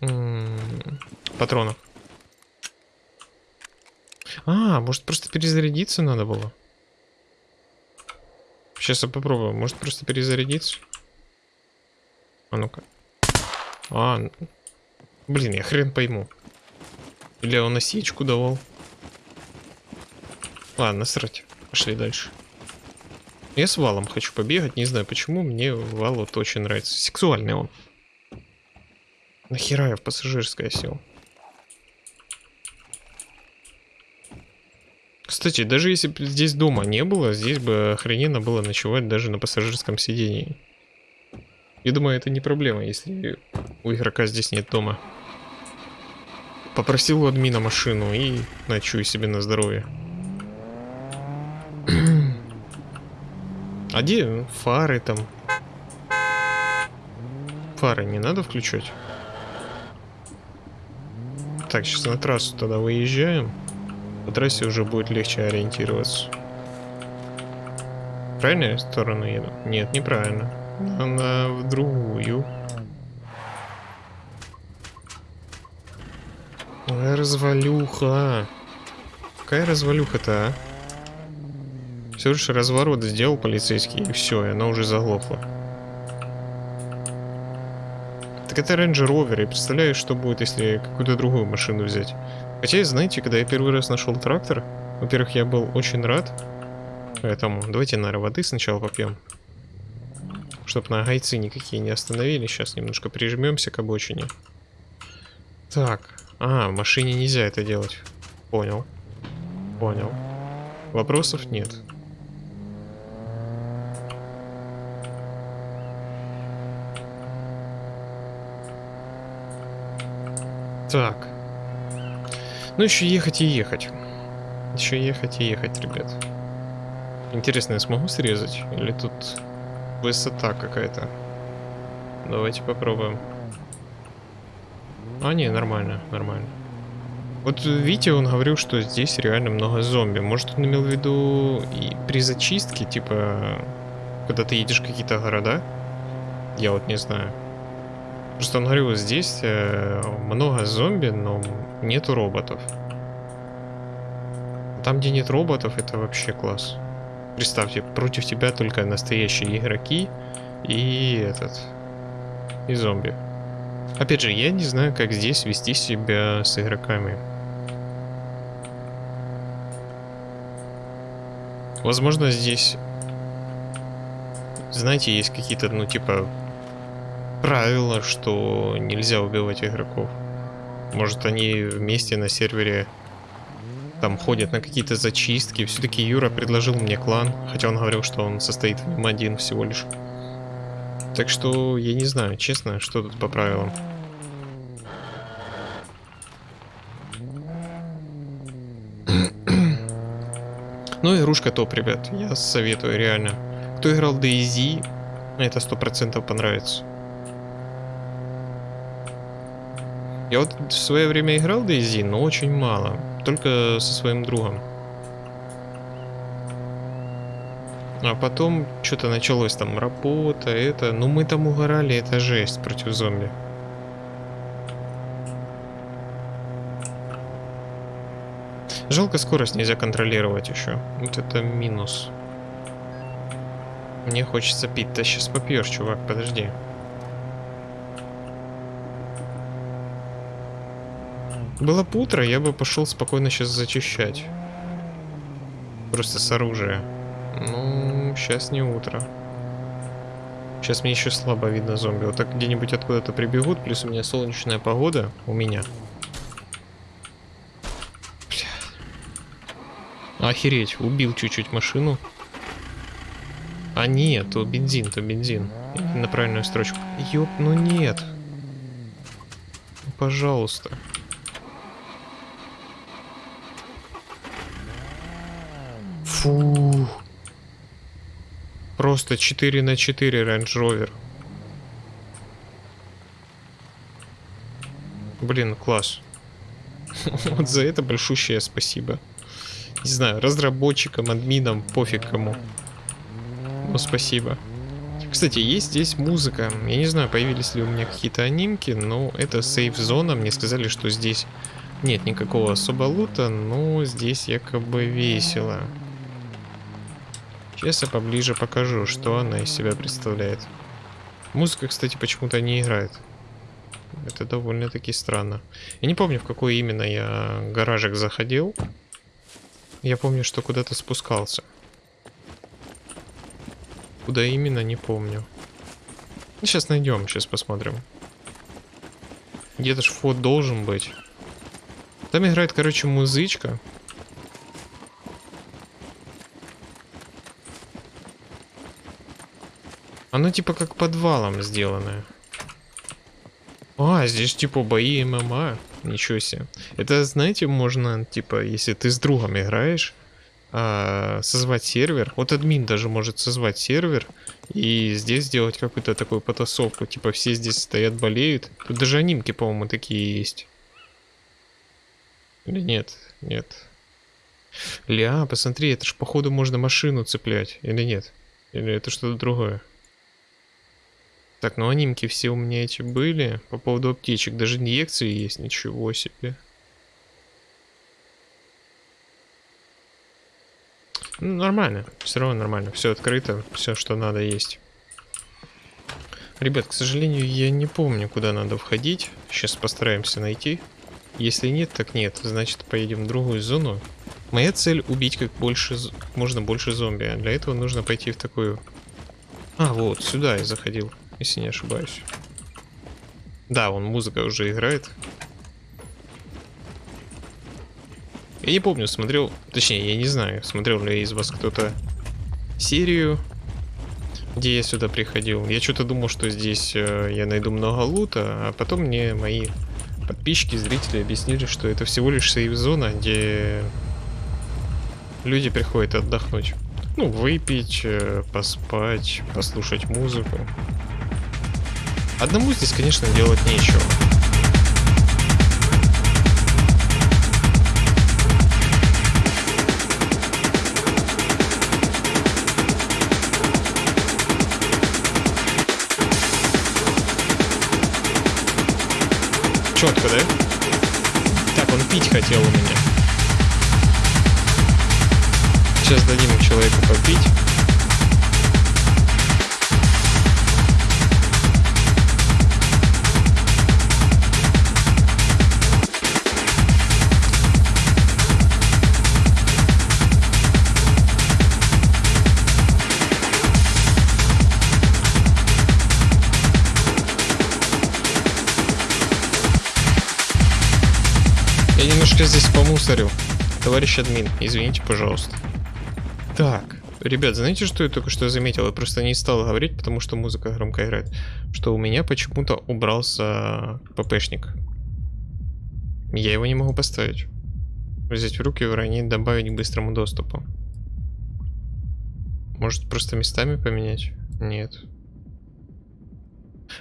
A: М -м -м, патронов. А, может просто перезарядиться надо было? Сейчас я попробую. Может просто перезарядиться? А ну-ка. А, блин, я хрен пойму. Или он осечку давал. Ладно, срать. Пошли дальше. Я с валом хочу побегать, не знаю почему, мне вал вот очень нравится. Сексуальный он. Нахера я в пассажирское сел? Кстати, даже если бы здесь дома не было, здесь бы охрененно было ночевать даже на пассажирском сидении. Я думаю, это не проблема, если у игрока здесь нет дома. Попросил у админа машину и ночую себе на здоровье. <clears throat> а где фары там? Фары не надо включать? Так, сейчас на трассу тогда выезжаем. По трассе уже будет легче ориентироваться. Правильно сторону еду? Нет, неправильно. Она в другую. Развалюха. Какая развалюха-то, а? Все лишь разворот сделал полицейский, и все, и она уже заглохла. Так это Range Rover, и представляешь, что будет, если какую-то другую машину взять. Хотя, знаете, когда я первый раз нашел трактор, во-первых, я был очень рад. Поэтому давайте, наверное, воды сначала попьем. Чтоб на гайцы никакие не остановили. Сейчас немножко прижмемся к обочине. Так. А, машине нельзя это делать. Понял. Понял. Вопросов нет. Так. Ну, еще ехать и ехать. Еще ехать и ехать, ребят. Интересно, я смогу срезать? Или тут высота какая-то? Давайте попробуем. А, не, нормально, нормально. Вот видите, он говорил, что здесь реально много зомби. Может, он имел в виду и при зачистке, типа, когда ты едешь какие-то города? Я вот не знаю. Просто он говорил, здесь э, много зомби, но нету роботов. Там, где нет роботов, это вообще класс. Представьте, против тебя только настоящие игроки и этот... И зомби. Опять же, я не знаю, как здесь вести себя с игроками. Возможно, здесь... Знаете, есть какие-то, ну, типа, правила, что нельзя убивать игроков. Может они вместе на сервере там ходят на какие-то зачистки. Все-таки Юра предложил мне клан, хотя он говорил, что он состоит в нем один всего лишь. Так что я не знаю, честно, что тут по правилам. <clears throat> Ну, игрушка топ, ребят. Я советую, реально. Кто играл DayZ, это сто процентов понравится. Я вот в свое время играл DayZ, но очень мало. Только со своим другом. А потом что-то началось там работа, это... Ну мы там угорали, это жесть против зомби. Жалко скорость нельзя контролировать еще. Вот это минус. Мне хочется пить. Да сейчас попьешь, чувак, подожди. Было бы утро, я бы пошел спокойно сейчас зачищать. Просто с оружия. Ну, сейчас не утро. Сейчас мне еще слабо видно зомби. Вот так где-нибудь откуда-то прибегут, плюс у меня солнечная погода. У меня. Бля. Охереть, убил чуть-чуть машину. А нет, то бензин, то бензин. На правильную строчку. Ёп, ну нет. Пожалуйста. Фу. Просто 4 на 4 Range Rover. Блин, класс. <laughs> вот за это большущее спасибо. Не знаю, разработчикам, админам, пофиг кому. Но спасибо. Кстати, есть здесь музыка. Я не знаю, появились ли у меня какие-то анимки, но это сейф-зона. Мне сказали, что здесь нет никакого особо лута, но здесь якобы весело. Сейчас я поближе покажу, что она из себя представляет. Музыка, кстати, почему-то не играет. Это довольно-таки странно. Я не помню, в какой именно я гаражик заходил. Я помню, что куда-то спускался. Куда именно, не помню. Сейчас найдем, сейчас посмотрим. Где-то ж вход должен быть. Там играет, короче, музычка. Оно типа как подвалом сделанное. А, здесь типа бои ММА. Ничего себе. Это, знаете, можно, типа, если ты с другом играешь, а, созвать сервер. Вот админ даже может созвать сервер и здесь сделать какую-то такую потасовку. Типа все здесь стоят, болеют. Тут даже анимки, по-моему, такие есть. Или нет? Нет. Ля, посмотри, это ж походу можно машину цеплять. Или нет? Или это что-то другое? Так, ну анимки все у меня эти были. По поводу аптечек. Даже инъекции есть. Ничего себе. Ну, нормально. Все равно нормально. Все открыто. Все, что надо, есть. Ребят, к сожалению, я не помню, куда надо входить. Сейчас постараемся найти. Если нет, так нет. Значит, поедем в другую зону. Моя цель убить как больше, можно больше зомби. А для этого нужно пойти в такую... А, вот, сюда я заходил, если не ошибаюсь. Да, вон музыка уже играет. Я не помню, смотрел... Точнее, я не знаю, смотрел ли из вас кто-то серию, где я сюда приходил. Я что-то думал, что здесь э, я найду много лута, а потом мне мои подписчики, зрители объяснили, что это всего лишь сейв-зона, где люди приходят отдохнуть. Ну, выпить, э, поспать, послушать музыку. Одному здесь, конечно, делать нечего. Четко, да? Так, он пить хотел у меня. Сейчас дадим человеку попить. Немножко здесь помусорил. Товарищ админ, извините, пожалуйста. Так, ребят, знаете, что я только что заметил? Я просто не стал говорить, потому что музыка громко играет. Что у меня почему-то убрался ППшник. Я его не могу поставить. Взять в руки, уронить, добавить к быстрому доступу. Может, просто местами поменять? Нет.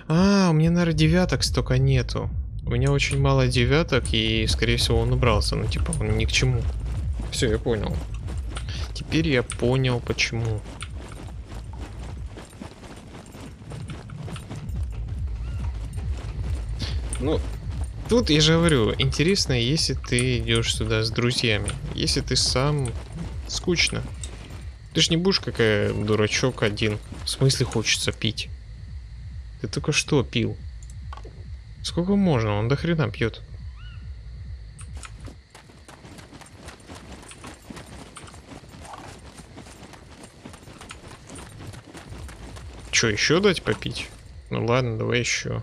A: А, у меня, наверное, девяток столько нету. У меня очень мало девяток, и, скорее всего, он убрался. Ну, типа, он ни к чему. Все, я понял. Теперь я понял, почему. Ну, тут я же говорю, интересно, если ты идешь сюда с друзьями. Если ты сам, скучно. Ты ж не будешь какая дурачок один. В смысле хочется пить? Ты только что пил. Сколько можно? Он до хрена пьет. Че, еще дать попить? Ну ладно, давай еще.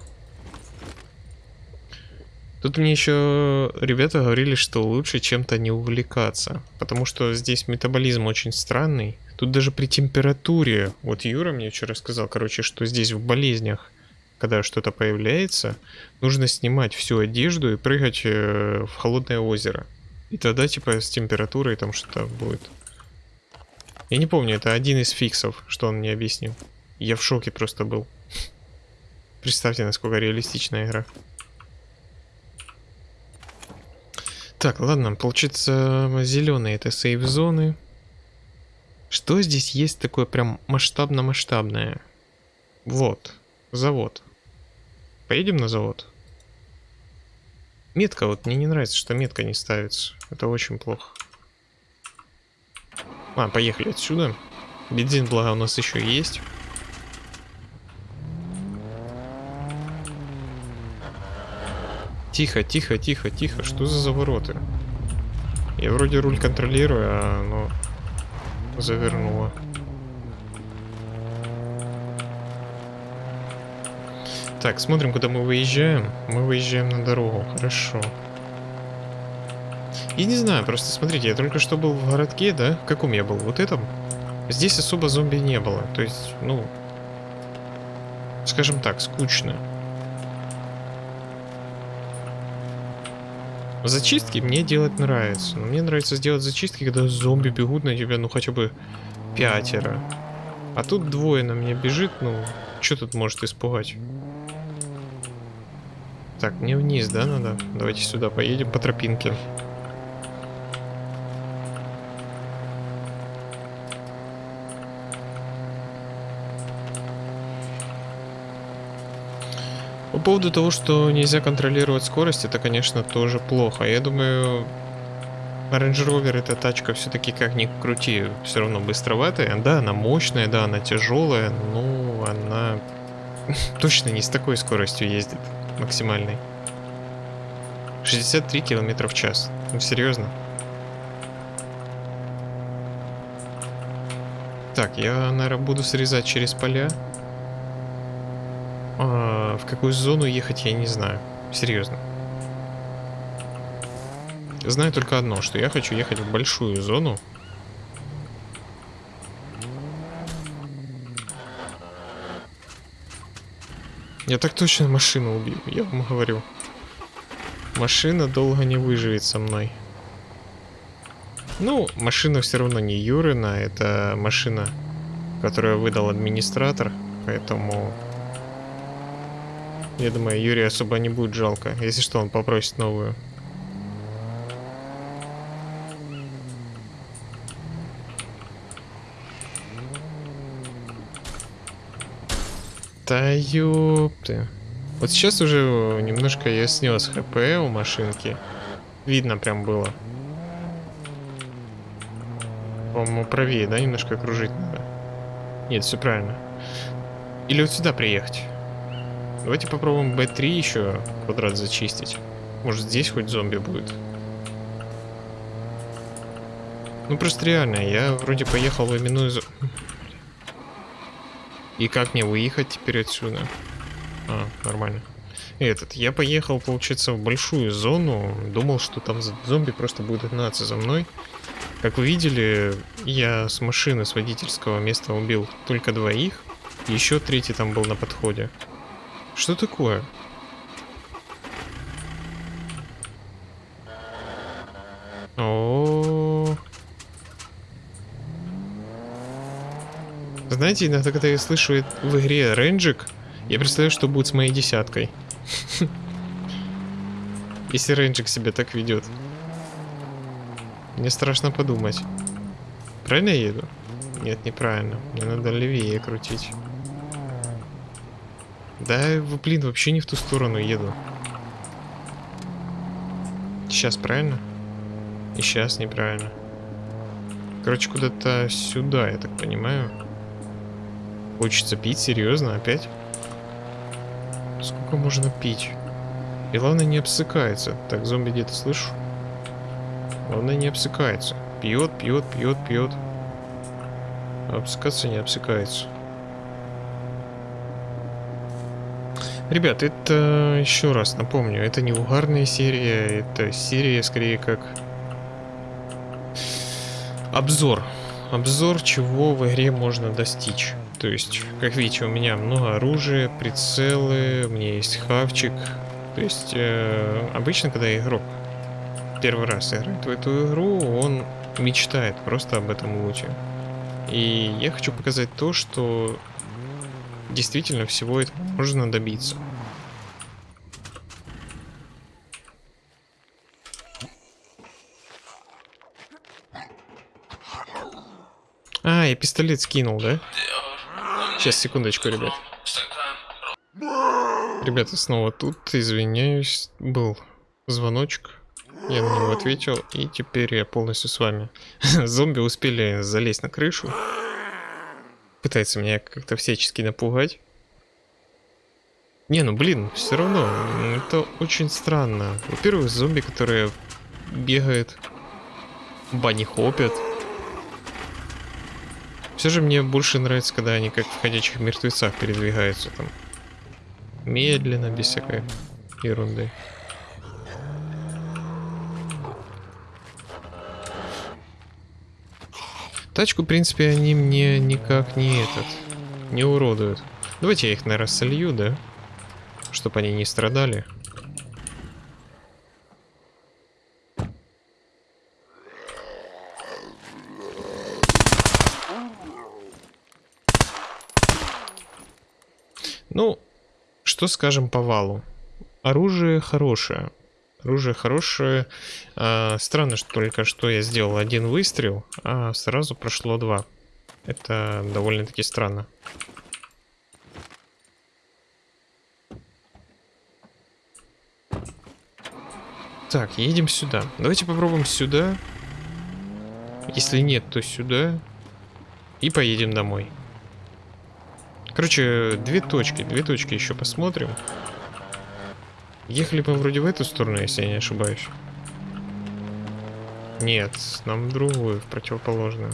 A: Тут мне еще ребята говорили, что лучше чем-то не увлекаться. Потому что здесь метаболизм очень странный. Тут даже при температуре, вот Юра мне вчера сказал, короче, что здесь в болезнях когда что-то появляется, нужно снимать всю одежду и прыгать э, в холодное озеро. И тогда типа с температурой там что-то будет. Я не помню, это один из фиксов, что он мне объяснил. Я в шоке просто был. Представьте, насколько реалистичная игра. Так, ладно, получится зеленые это сейф-зоны. Что здесь есть такое прям масштабно-масштабное? Вот, завод. Поедем на завод? Метка, вот мне не нравится, что метка не ставится. Это очень плохо. А, поехали отсюда. Бензин, благо, у нас еще есть. Тихо, тихо, тихо, тихо. Что за завороты? Я вроде руль контролирую, а оно завернуло. Так, смотрим, куда мы выезжаем. Мы выезжаем на дорогу, хорошо. Я не знаю, просто смотрите, я только что был в городке, да? В каком я был? Вот этом? Здесь особо зомби не было. То есть, ну... Скажем так, скучно. Зачистки мне делать нравится. Но мне нравится сделать зачистки, когда зомби бегут на тебя, ну хотя бы пятеро. А тут двое на меня бежит, ну, что тут может испугать? Так, мне вниз, да, надо? Давайте сюда поедем по тропинке. По поводу того, что нельзя контролировать скорость, это, конечно, тоже плохо. Я думаю, Range Rover эта тачка все-таки как ни крути, все равно быстроватая. Да, она мощная, да, она тяжелая, но она <laughs> точно не с такой скоростью ездит максимальной. 63 километра в час. Ну, серьезно? Так, я, наверное, буду срезать через поля. А, в какую зону ехать, я не знаю. Серьезно. Знаю только одно, что я хочу ехать в большую зону. Я так точно машину убью, я вам говорю. Машина долго не выживет со мной. Ну, машина все равно не Юрина, это машина, которую выдал администратор, поэтому... Я думаю, Юрия особо не будет жалко. Если что, он попросит новую. Да ёпты. Вот сейчас уже немножко я снес хп у машинки. Видно прям было. По-моему, правее, да, немножко кружить надо? Нет, все правильно. Или вот сюда приехать. Давайте попробуем B3 еще квадрат зачистить. Может здесь хоть зомби будет. Ну просто реально, я вроде поехал в именную зону. И как мне выехать теперь отсюда? А, нормально. Этот, я поехал, получается, в большую зону. Думал, что там зомби просто будут гнаться за мной. Как вы видели, я с машины, с водительского места убил только двоих. Еще третий там был на подходе. Что такое? Знаете, иногда, когда я слышу в игре рейнджик, я представляю, что будет с моей десяткой. <laughs> Если рейнджик себя так ведет. Мне страшно подумать. Правильно я еду? Нет, неправильно. Мне надо левее крутить. Да, блин, вообще не в ту сторону еду. Сейчас правильно? И сейчас неправильно. Короче, куда-то сюда, я так понимаю. Хочется пить, серьезно, опять? Сколько можно пить? И главное не обсыкается. Так, зомби где-то слышу. Главное не обсыкается. Пьет, пьет, пьет, пьет. А обсыкаться не обсыкается. Ребят, это еще раз напомню, это не угарная серия, это серия скорее как обзор. Обзор, чего в игре можно достичь. То есть, как видите, у меня много оружия, прицелы, у меня есть хавчик. То есть, э, обычно, когда игрок первый раз играет в эту игру, он мечтает просто об этом луте. И я хочу показать то, что действительно всего этого можно добиться. А, я пистолет скинул, да? Сейчас, секундочку, ребят. Ребята, снова тут, извиняюсь, был звоночек. Я на него ответил, и теперь я полностью с вами. <laughs> Зомби успели залезть на крышу. Пытается меня как-то всячески напугать. Не, ну блин, все равно, это очень странно. Во-первых, зомби, которые бегают, бани хопят. Все же мне больше нравится, когда они как в ходячих мертвецах передвигаются там. Медленно, без всякой ерунды. Тачку, в принципе, они мне никак не этот, не уродуют. Давайте я их, наверное, солью, да? Чтобы они не страдали. Ну, что скажем по валу? Оружие хорошее. Оружие хорошее. А, странно, что только что я сделал один выстрел, а сразу прошло два. Это довольно-таки странно. Так, едем сюда. Давайте попробуем сюда. Если нет, то сюда. И поедем домой. Короче, две точки. Две точки еще посмотрим. Ехали мы вроде в эту сторону, если я не ошибаюсь. Нет, нам другую, в противоположную.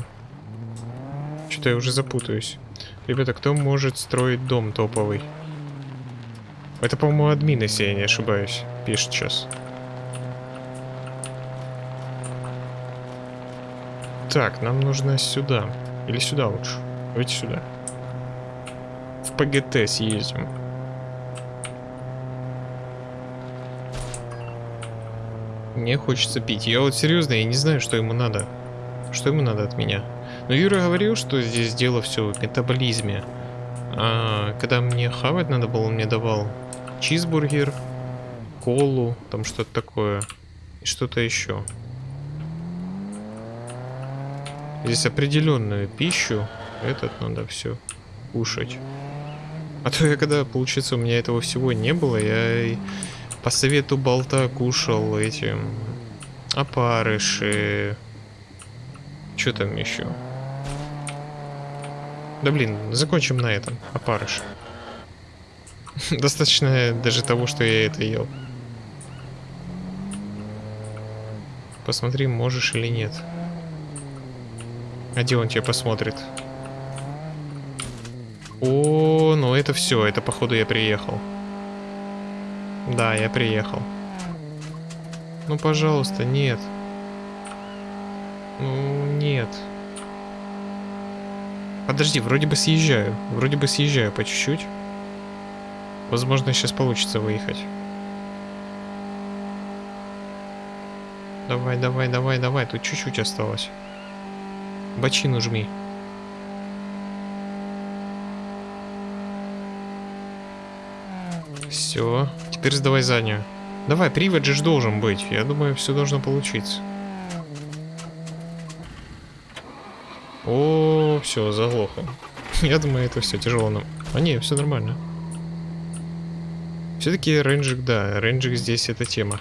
A: Что-то я уже запутаюсь. Ребята, кто может строить дом топовый? Это, по-моему, админ, если я не ошибаюсь. Пишет сейчас. Так, нам нужно сюда. Или сюда лучше. Давайте сюда. В ПГТ съездим. Мне хочется пить. Я вот серьезно, я не знаю, что ему надо. Что ему надо от меня? Но Юра говорил, что здесь дело все в метаболизме. А когда мне хавать надо было, он мне давал чизбургер, колу, там что-то такое. И что-то еще. Здесь определенную пищу. Этот надо все кушать. А то я когда, получается, у меня этого всего не было, я по совету болта кушал эти опарыши. Что там еще? Да блин, закончим на этом. Опарыш. <laughs> Достаточно даже того, что я это ел. Посмотри, можешь или нет. А где он тебя посмотрит? О, ну это все, это походу я приехал. Да, я приехал. Ну, пожалуйста, нет. Ну, нет. Подожди, вроде бы съезжаю. Вроде бы съезжаю по чуть-чуть. Возможно, сейчас получится выехать. Давай, давай, давай, давай. Тут чуть-чуть осталось. Бочину жми. Все. Теперь сдавай заднюю. Давай, привод же должен быть. Я думаю, все должно получиться. О, все, заглохло. <laughs> Я думаю, это все тяжело нам. А не, все нормально. Все-таки рейнджик, да, рейнджик здесь это тема.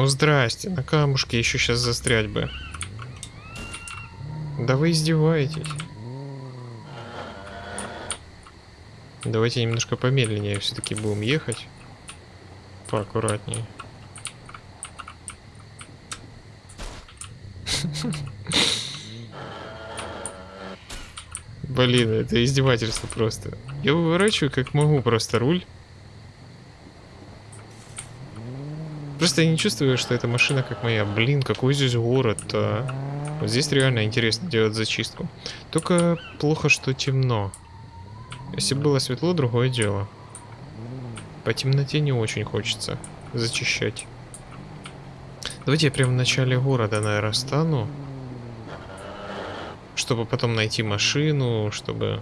A: Ну здрасте, на камушке еще сейчас застрять бы. Да вы издеваетесь. Давайте немножко помедленнее все-таки будем ехать. Поаккуратнее. Блин, это издевательство просто. Я выворачиваю как могу просто руль. Просто я не чувствую, что эта машина как моя. Блин, какой здесь город -то. Вот здесь реально интересно делать зачистку. Только плохо, что темно. Если было светло, другое дело. По темноте не очень хочется зачищать. Давайте я прямо в начале города, наверное, стану. Чтобы потом найти машину, чтобы...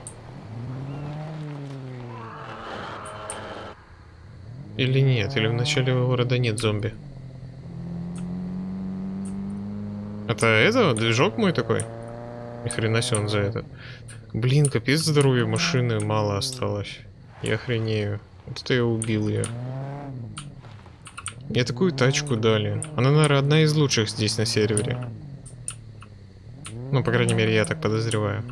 A: Или нет, или в начале города нет зомби. Это это? Движок мой такой? Ни хрена себе он за это. Блин, капец здоровья машины мало осталось. Я охренею. Вот это я убил ее. Мне такую тачку дали. Она, наверное, одна из лучших здесь на сервере. Ну, по крайней мере, я так подозреваю.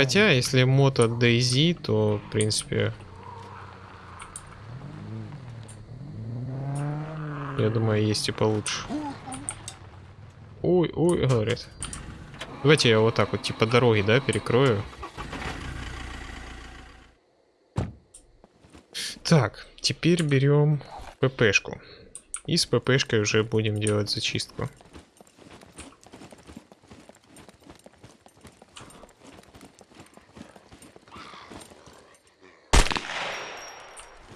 A: Хотя, если от DayZ, то, в принципе... Я думаю, есть и получше. ой, ой, говорит. Давайте я вот так вот, типа дороги, да, перекрою. Так, теперь берем ППшку. И с ППшкой уже будем делать зачистку.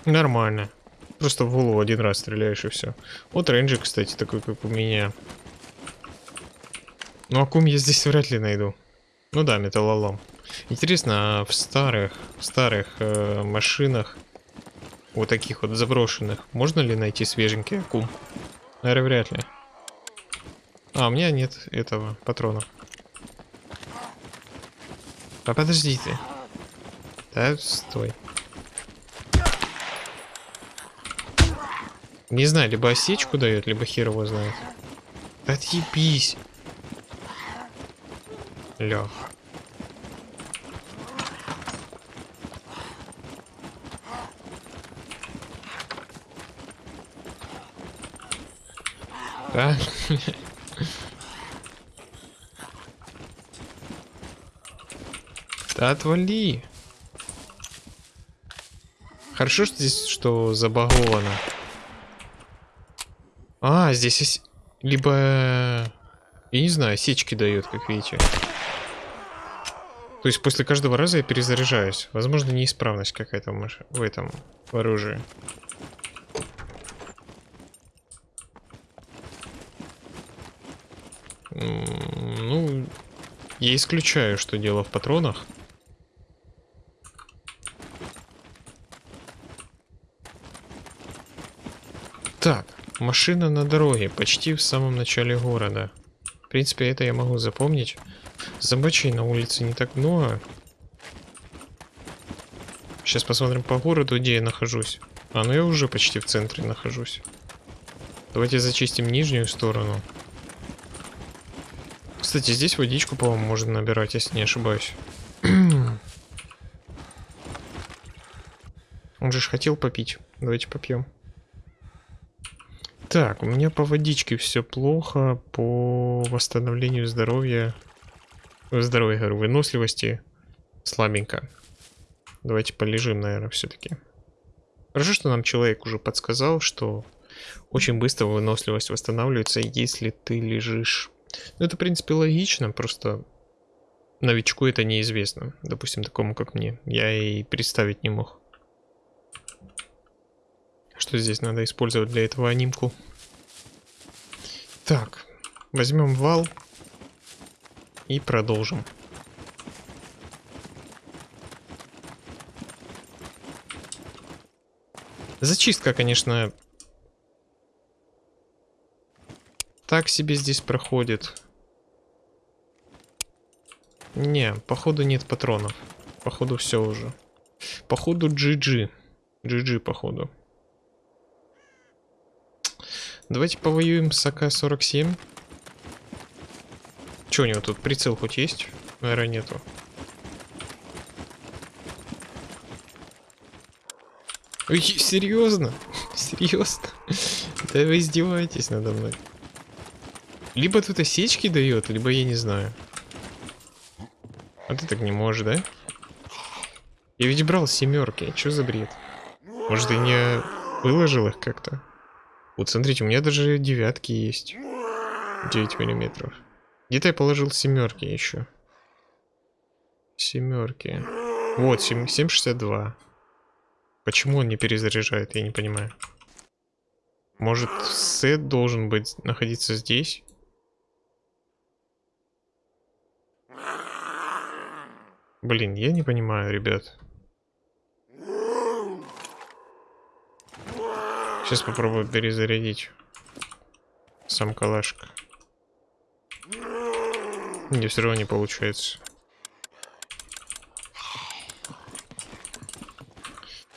A: Нормально. Просто в голову один раз стреляешь и все. Вот рейнджер, кстати, такой, как у меня. Ну, акум я здесь вряд ли найду. Ну да, металлолом. Интересно, а в старых, в старых э, машинах, вот таких вот заброшенных, можно ли найти свеженький акум? Наверное, вряд ли. А, у меня нет этого, патронов. А подожди ты. Да, стой. Не знаю, либо осечку дает, либо хер его знает. Отъебись. Лех. Да? <laughs> Да отвали. Хорошо, что здесь что забаговано. А, здесь есть... Либо... Я не знаю, сечки дает, как видите. То есть после каждого раза я перезаряжаюсь. Возможно, неисправность какая-то в этом в оружии. Ну, я исключаю, что дело в патронах. Так, машина на дороге, почти в самом начале города. В принципе, это я могу запомнить. Зомбачей на улице не так много. Сейчас посмотрим по городу, где я нахожусь. А, ну я уже почти в центре нахожусь. Давайте зачистим нижнюю сторону. Кстати, здесь водичку, по-моему, можно набирать, если не ошибаюсь. <clears throat> Он же хотел попить. Давайте попьем. Так, у меня по водичке все плохо. По восстановлению здоровья здоровья, говорю, выносливости слабенько. Давайте полежим, наверное, все-таки. Хорошо, что нам человек уже подсказал, что очень быстро выносливость восстанавливается, если ты лежишь. Ну, это, в принципе, логично, просто новичку это неизвестно. Допустим, такому, как мне. Я и представить не мог. Что здесь надо использовать для этого анимку? Так, возьмем вал. И продолжим. Зачистка, конечно, так себе здесь проходит. Не, походу нет патронов. Походу все уже. Походу GG. GG, походу. Давайте повоюем с АК-47. Че у него тут прицел хоть есть? Наверное, нету. Ой, серьезно? <laughs> Серьезно? Да вы издеваетесь надо мной. Либо тут осечки дает, либо я не знаю. А ты так не можешь, да? Я ведь брал семерки. Что за бред? Может, ты не выложил их как-то? Вот смотрите, у меня даже девятки есть. 9 миллиметров. Где-то я положил семерки еще. Семерки. Вот, 7,62. Почему он не перезаряжает, я не понимаю. Может, сет должен быть находиться здесь? Блин, я не понимаю, ребят. Сейчас попробую перезарядить сам калашка. Не, все равно не получается.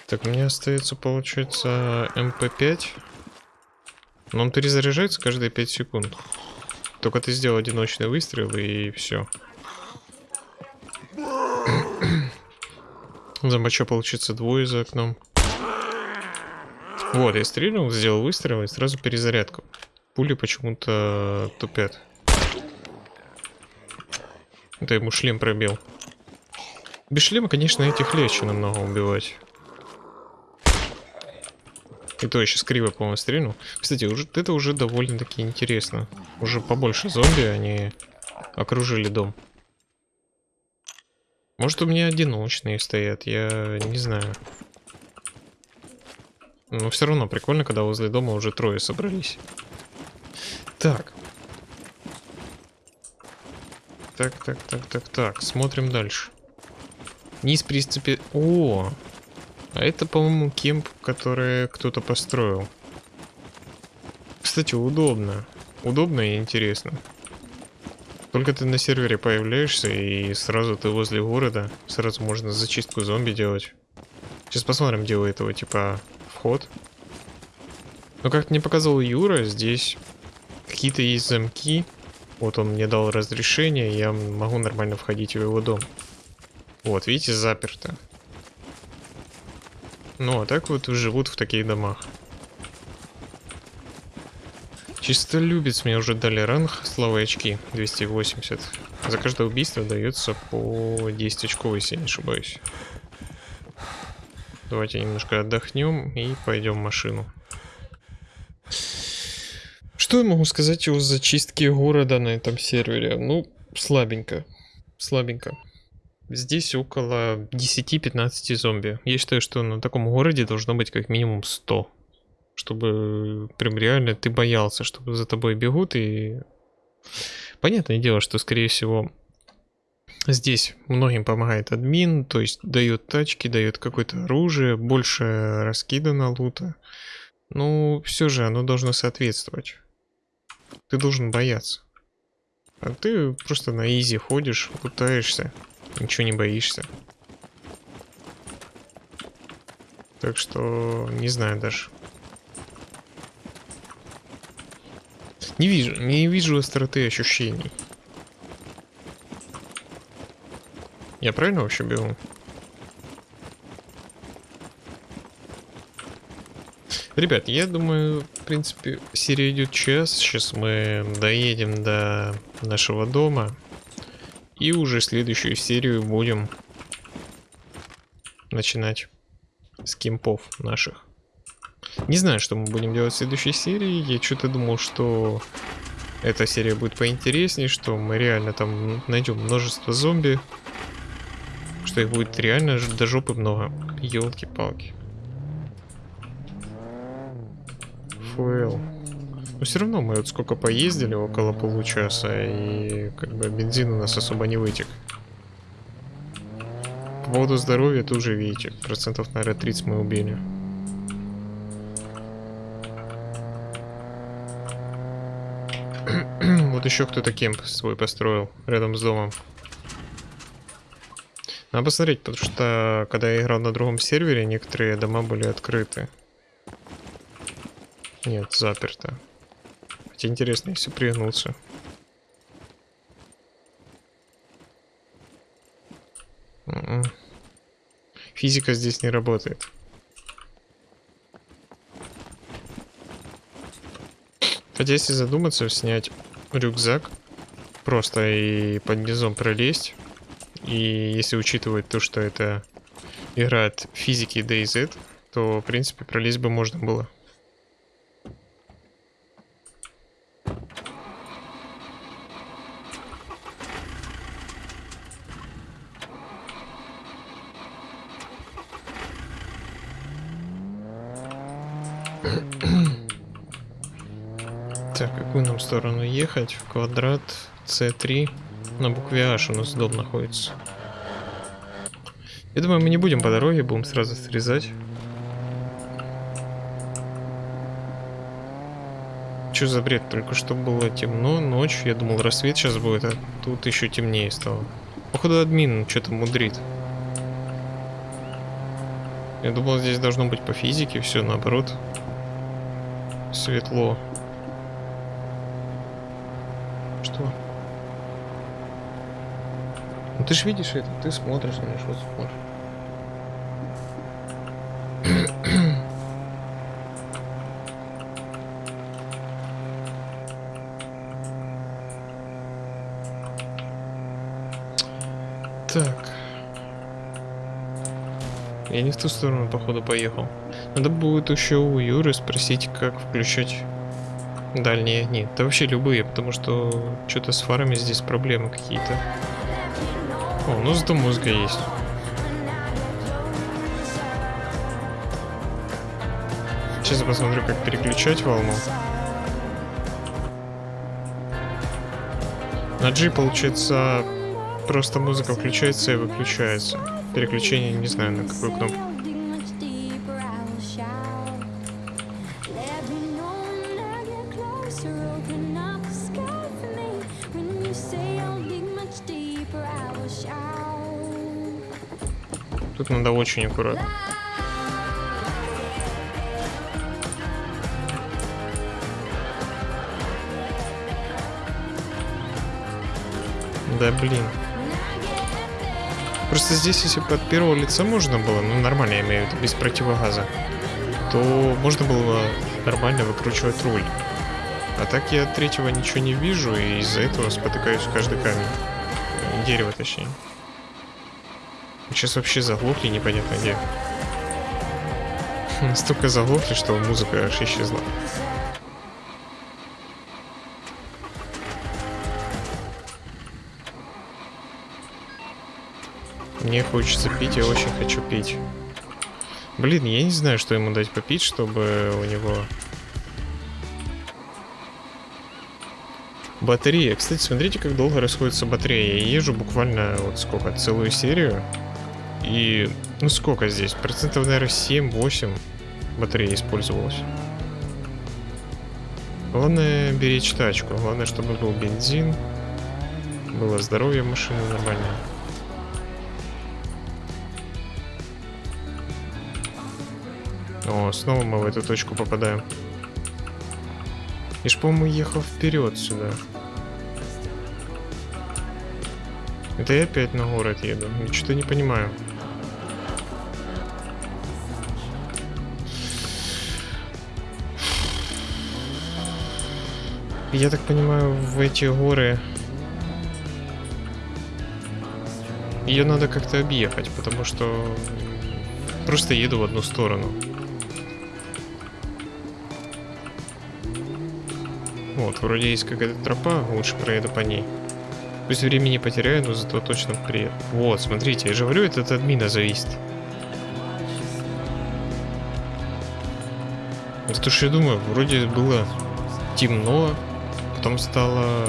A: Так, мне остается, получается, МП5. Но он перезаряжается каждые 5 секунд. Только ты сделал одиночный выстрел и все. <clears throat> Зомбача получится двое за окном. Вот, я стрельнул, сделал выстрел и сразу перезарядку. Пули почему-то тупят. Это ему шлем пробил. Без шлема, конечно, этих легче намного убивать. И то я сейчас криво, по-моему, стрельнул. Кстати, уже, это уже довольно-таки интересно. Уже побольше зомби, они окружили дом. Может, у меня одиночные стоят, я не знаю. Но все равно прикольно, когда возле дома уже трое собрались. Так. Так, так, так, так, так. Смотрим дальше. Низ приступи... О! А это, по-моему, кемп, который кто-то построил. Кстати, удобно. Удобно и интересно. Только ты на сервере появляешься, и сразу ты возле города. Сразу можно зачистку зомби делать. Сейчас посмотрим, у этого типа вход. Но как мне показал Юра, здесь какие-то есть замки. Вот он мне дал разрешение, я могу нормально входить в его дом. Вот, видите, заперто. Ну, а так вот живут в таких домах. Чисто любец мне уже дали ранг, славы очки, 280. За каждое убийство дается по 10 очков, если не ошибаюсь. Давайте немножко отдохнем и пойдем в машину. Что я могу сказать о зачистке города на этом сервере? Ну, слабенько. Слабенько. Здесь около 10-15 зомби. Я считаю, что на таком городе должно быть как минимум 100. Чтобы прям реально ты боялся, чтобы за тобой бегут и... Понятное дело, что скорее всего Здесь многим помогает админ, то есть дает тачки, дает какое-то оружие, больше раскидано лута. Ну, все же оно должно соответствовать. Ты должен бояться. А ты просто на изи ходишь, лутаешься, ничего не боишься. Так что, не знаю даже. Не вижу, не вижу остроты ощущений. Я правильно вообще бегу? Ребят, я думаю, в принципе, серия идет час. Сейчас мы доедем до нашего дома. И уже следующую серию будем начинать с кемпов наших. Не знаю, что мы будем делать в следующей серии. Я что-то думал, что эта серия будет поинтереснее, что мы реально там найдем множество зомби что их будет реально до жопы много. Елки-палки. Фуэл. Но все равно мы вот сколько поездили, около получаса, и как бы бензин у нас особо не вытек. По поводу здоровья тоже видите, процентов, наверное, 30 мы убили. <clears throat> вот еще кто-то кемп свой построил рядом с домом. Надо посмотреть, потому что когда я играл на другом сервере, некоторые дома были открыты. Нет, заперто. Хотя интересно, если пригнуться. М-м. Физика здесь не работает. Хотя если задуматься, снять рюкзак просто и под низом пролезть и если учитывать то, что это игра от физики DayZ, то, в принципе, пролезть бы можно было. Так, какую нам сторону ехать? В квадрат C3. На букве H у нас дом находится. Я думаю, мы не будем по дороге, будем сразу срезать. Что за бред? Только что было темно, ночь. Я думал, рассвет сейчас будет, а тут еще темнее стало. Походу, админ что-то мудрит. Я думал, здесь должно быть по физике все наоборот. Светло. Что? Ну ты же видишь это, ты смотришь на меня, что смотришь. Так. Я не в ту сторону, походу, поехал. Надо будет еще у Юры спросить, как включать дальние огни. Да вообще любые, потому что что-то с фарами здесь проблемы какие-то. Ну зато музыка есть. Сейчас посмотрю, как переключать волну. На G, получается, просто музыка включается и выключается. Переключение не знаю на какую кнопку. Очень аккуратно. Да блин. Просто здесь, если бы от первого лица можно было, ну нормально, я имею в виду, без противогаза, то можно было нормально выкручивать руль. А так я от третьего ничего не вижу, и из-за этого спотыкаюсь в каждый камень. Дерево, точнее. Сейчас вообще заглохли непонятно где. <laughs> Настолько заглохли, что музыка аж исчезла. Мне хочется пить, я очень хочу пить. Блин, я не знаю, что ему дать попить, чтобы у него... Батарея. Кстати, смотрите, как долго расходится батарея. Я езжу буквально вот сколько, целую серию. И, ну сколько здесь? Процентов, наверное, 7-8 батареи использовалось. Главное беречь тачку. Главное, чтобы был бензин. Было здоровье машины нормальное. О, снова мы в эту точку попадаем. И ж, по-моему, ехал вперед сюда. Это я опять на город еду. Я что-то не понимаю. Я так понимаю, в эти горы ее надо как-то объехать, потому что просто еду в одну сторону. Вот, вроде есть какая-то тропа, лучше проеду по ней. Пусть времени потеряю, но зато точно приеду. Вот, смотрите, я же говорю, это от админа зависит. Потому что я думаю, вроде было темно, потом стало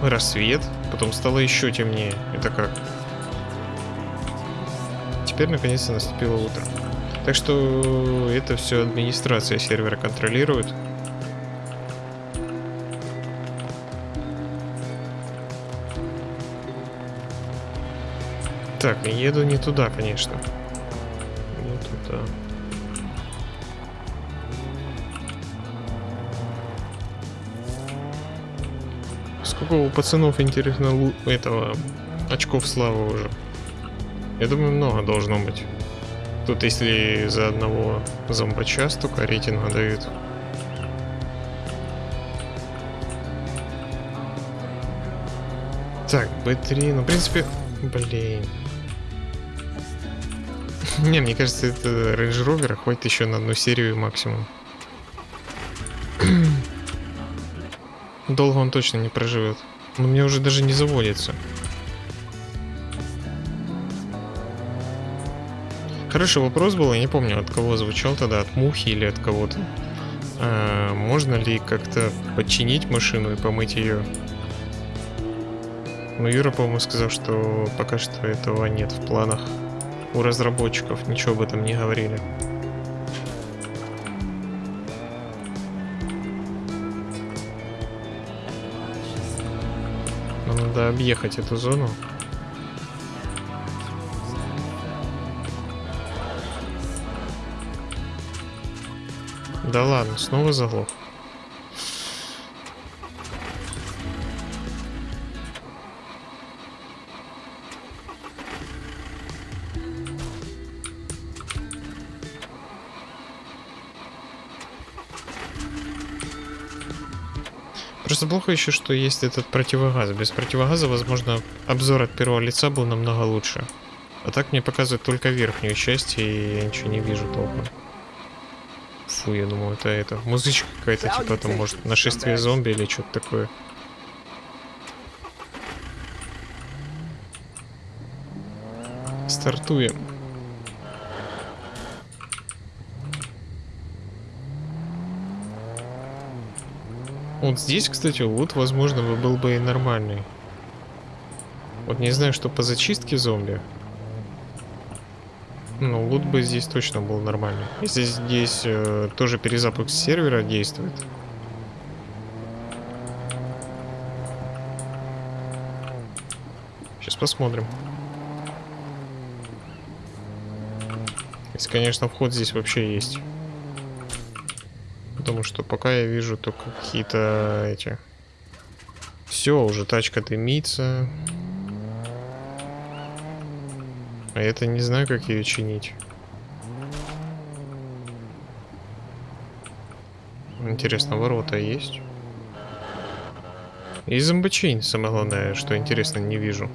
A: рассвет, потом стало еще темнее. Это как? Теперь наконец-то наступило утро. Так что это все администрация сервера контролирует. Так, еду не туда, конечно. Сколько у пацанов, интересно, этого очков славы уже? Я думаю, много должно быть. Тут если за одного зомбача столько рейтинга дают. Так, B3, ну, в принципе, блин. <laughs> Не, мне кажется, это Range Rover хватит еще на одну серию максимум. Долго он точно не проживет. Но мне уже даже не заводится. Хороший вопрос был, я не помню, от кого звучал тогда, от Мухи или от кого-то. А, можно ли как-то починить машину и помыть ее? Ну, Юра, по-моему, сказал, что пока что этого нет в планах у разработчиков, ничего об этом не говорили. Надо объехать эту зону. Да ладно, снова заглох. Плохо еще, что есть этот противогаз. Без противогаза, возможно, обзор от первого лица был намного лучше. А так мне показывает только верхнюю часть, и я ничего не вижу толком. Фу, я думаю, это это. Музычка какая-то, типа там, может, нашествие зомби или что-то такое. Стартуем. Вот здесь, кстати, лут, возможно, был бы и нормальный. Вот не знаю, что по зачистке зомби. Ну, лут бы здесь точно был нормальный. Если здесь э, тоже перезапуск сервера действует. Сейчас посмотрим. Если, конечно, вход здесь вообще есть. Потому что пока я вижу только какие-то эти... Все, уже тачка дымится. А это не знаю, как ее чинить. Интересно, ворота есть? И зомбочейн, самое главное, что интересно, не вижу.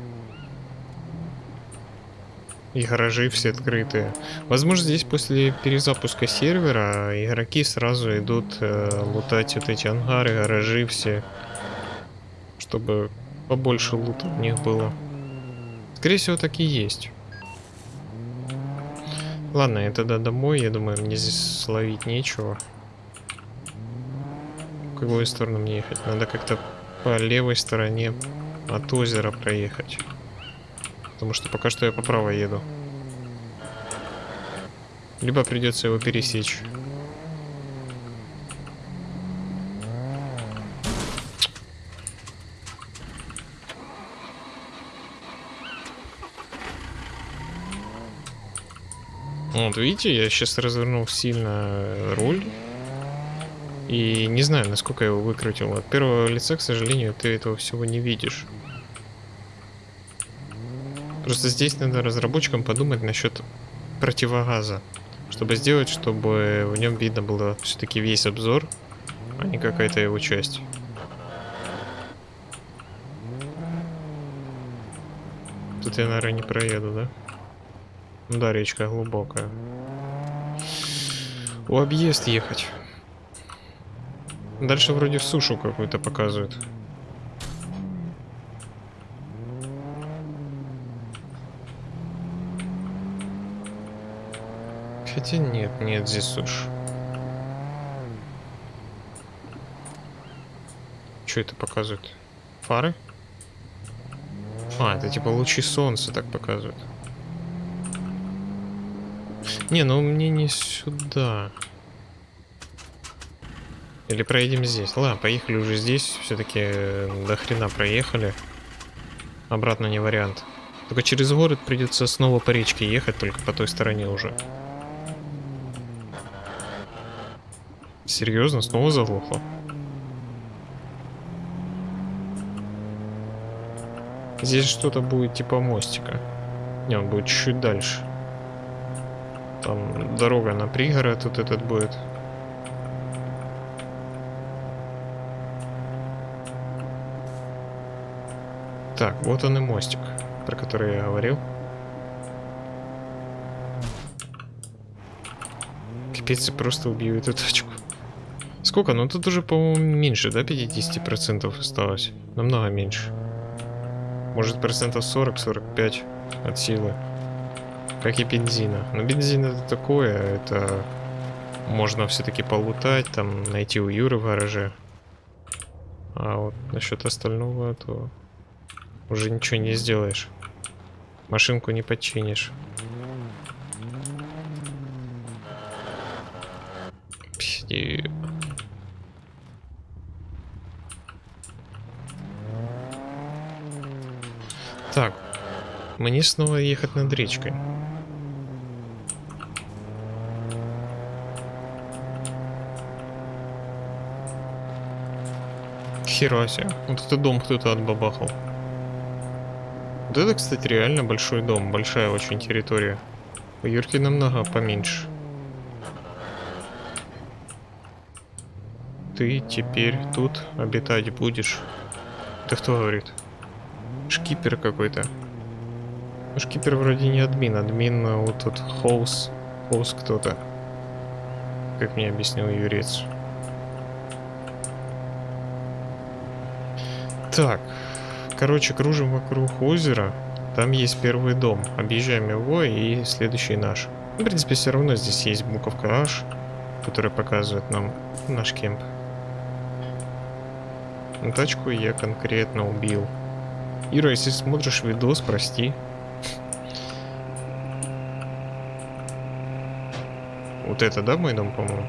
A: И гаражи все открытые. Возможно, здесь после перезапуска сервера игроки сразу идут э, лутать вот эти ангары, гаражи все. Чтобы побольше лута у них было. Скорее всего, так и есть. Ладно, я тогда домой, я думаю, мне здесь словить нечего. В какую сторону мне ехать? Надо как-то по левой стороне от озера проехать. Потому что пока что я по правой еду. Либо придется его пересечь. Вот, видите, я сейчас развернул сильно руль. И не знаю, насколько я его выкрутил. От первого лица, к сожалению, ты этого всего не видишь. Просто здесь надо разработчикам подумать насчет противогаза. Чтобы сделать, чтобы в нем видно было все-таки весь обзор, а не какая-то его часть. Тут я, наверное, не проеду, да? Да, речка глубокая. У объезд ехать. Дальше вроде в сушу какую-то показывают. Хотя нет, нет, здесь сушь. Что это показывает? Фары? А, это типа лучи солнца так показывают. Не, ну мне не сюда. Или проедем здесь. Ладно, поехали уже здесь. Все-таки э, до хрена проехали. Обратно не вариант. Только через город придется снова по речке ехать, только по той стороне уже. Серьезно, снова заглохло? Здесь что-то будет типа мостика. Не, он будет чуть дальше. Там дорога на пригород тут этот будет. Так, вот он и мостик, про который я говорил. Капец, просто убью эту точку. Сколько? Ну тут уже, по-моему, меньше, да, 50% осталось? Намного меньше. Может, процентов 40-45 от силы как и бензина. Но бензин это такое, это можно все-таки полутать, там найти у Юры в гараже. А вот насчет остального, то уже ничего не сделаешь. Машинку не починишь. Пиздец. Так, мне снова ехать над речкой. Хера себе. Вот это дом кто-то отбабахал. Вот это, кстати, реально большой дом. Большая очень территория. У Юрки намного поменьше. ты теперь тут обитать будешь. Ты кто говорит? Шкипер какой-то. Ну, шкипер вроде не админ, админ а вот тут хоус, хоус кто-то. Как мне объяснил юрец. Так, короче, кружим вокруг озера. Там есть первый дом. Объезжаем его и следующий наш. В принципе, все равно здесь есть буковка H, которая показывает нам наш кемп. Тачку я конкретно убил. Ира, если смотришь видос, прости. Вот это, да, мой дом, по-моему?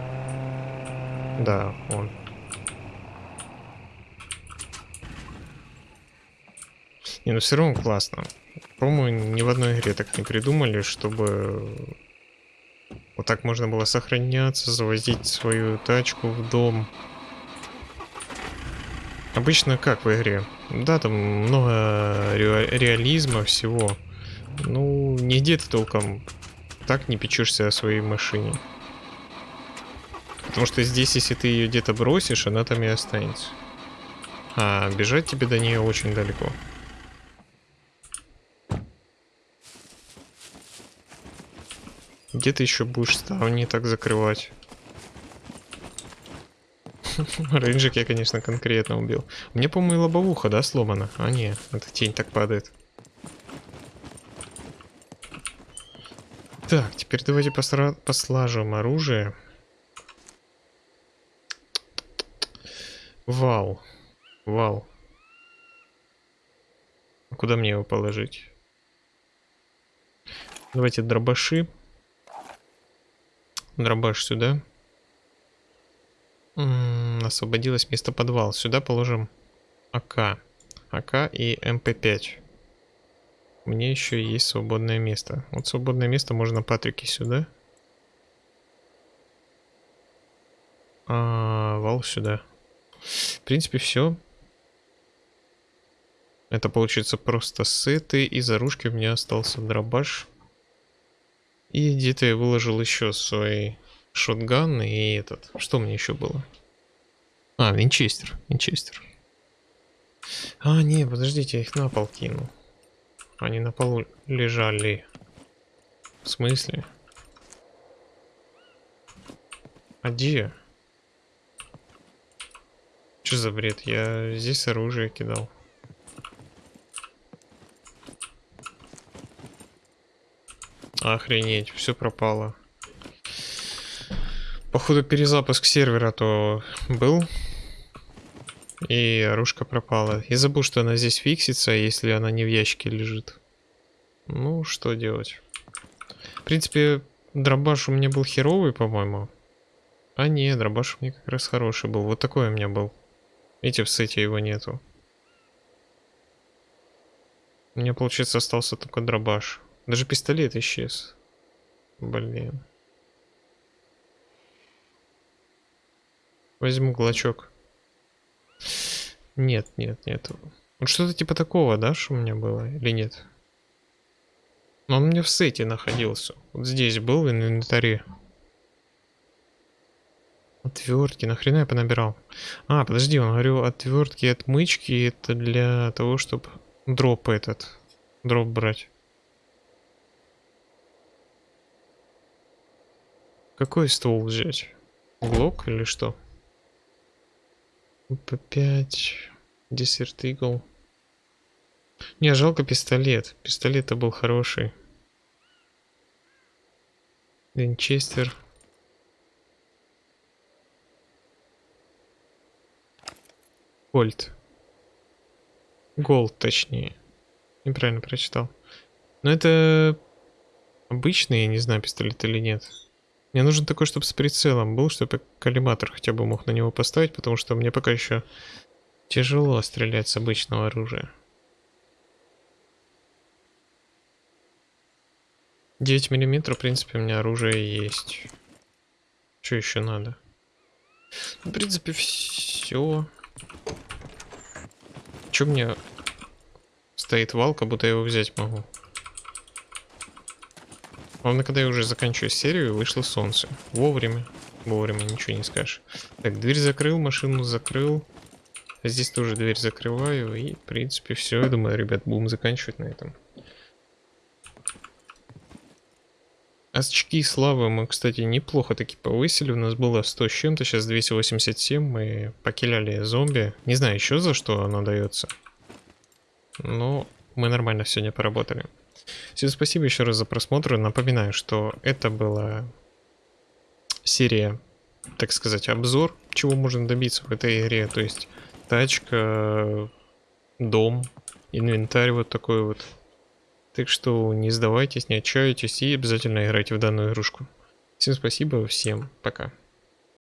A: Да, он. Не, ну все равно классно. По-моему, ни в одной игре так не придумали, чтобы вот так можно было сохраняться, завозить свою тачку в дом. Обычно как в игре? Да, там много ре реализма всего. Ну, нигде ты толком так не печешься о своей машине. Потому что здесь, если ты ее где-то бросишь, она там и останется. А бежать тебе до нее очень далеко. Где ты еще будешь ставни так закрывать? <laughs> Рейнджик я, конечно, конкретно убил. Меня, по-моему, лобовуха, да, сломана? А, не, эта тень так падает. Так, теперь давайте посра... послаживаем оружие. Вал. Вал. Куда мне его положить? Давайте дробаши. Дробаш сюда. М -м, освободилось место под Вал. Сюда положим АК. АК и МП5. Мне еще есть свободное место. Вот свободное место можно Патрики сюда. А, вал сюда. В принципе, все. Это получится просто сеты. Из оружки у меня остался дробаш. И где-то я выложил еще свои шотган и этот. Что мне еще было? А, винчестер. Винчестер. А, не, подождите, я их на пол кинул. Они на полу лежали. В смысле? А где? Что за бред? Я здесь оружие кидал. Охренеть, все пропало. Походу перезапуск сервера то был. И оружка пропала. Я забыл, что она здесь фиксится, если она не в ящике лежит. Ну, что делать? В принципе, дробаш у меня был херовый, по-моему. А не, дробаш у меня как раз хороший был. Вот такой у меня был. Видите, в сете его нету. У меня, получается, остался только дробаш. Даже пистолет исчез. Блин. Возьму глочок. Нет, нет, нет. Вот что-то типа такого, да, что у меня было, или нет? Но он у меня в сете находился. Вот здесь был в инвентаре. Отвертки, нахрена я понабирал? А, подожди, он говорил, отвертки отмычки это для того, чтобы дроп этот, дроп брать. Какой ствол взять? Глок или что? П5. Десерт Игл. Не, жалко пистолет. Пистолет-то был хороший. Винчестер. Гольд. Голд, точнее. Неправильно прочитал. Но это обычный, я не знаю, пистолет или нет. Мне нужен такой, чтобы с прицелом был, чтобы коллиматор хотя бы мог на него поставить, потому что мне пока еще тяжело стрелять с обычного оружия. 9 миллиметров, в принципе, у меня оружие есть. Что еще надо? В принципе, все. Че мне стоит вал, как будто я его взять могу? Главное, когда я уже заканчиваю серию, вышло солнце. Вовремя. вовремя, ничего не скажешь. Так, дверь закрыл, машину закрыл. Здесь тоже дверь закрываю. И, в принципе, все. Я думаю, ребят, будем заканчивать на этом. Очки славы мы, кстати, неплохо таки повысили. У нас было 100 с чем-то, сейчас 287. Мы покиляли зомби. Не знаю еще за что оно дается. Но мы нормально сегодня поработали. Всем спасибо еще раз за просмотр. Напоминаю, что это была серия, так сказать, обзор, чего можно добиться в этой игре. То есть тачка, дом, инвентарь вот такой вот. Так что не сдавайтесь, не отчаивайтесь и обязательно играйте в данную игрушку. Всем спасибо, всем пока.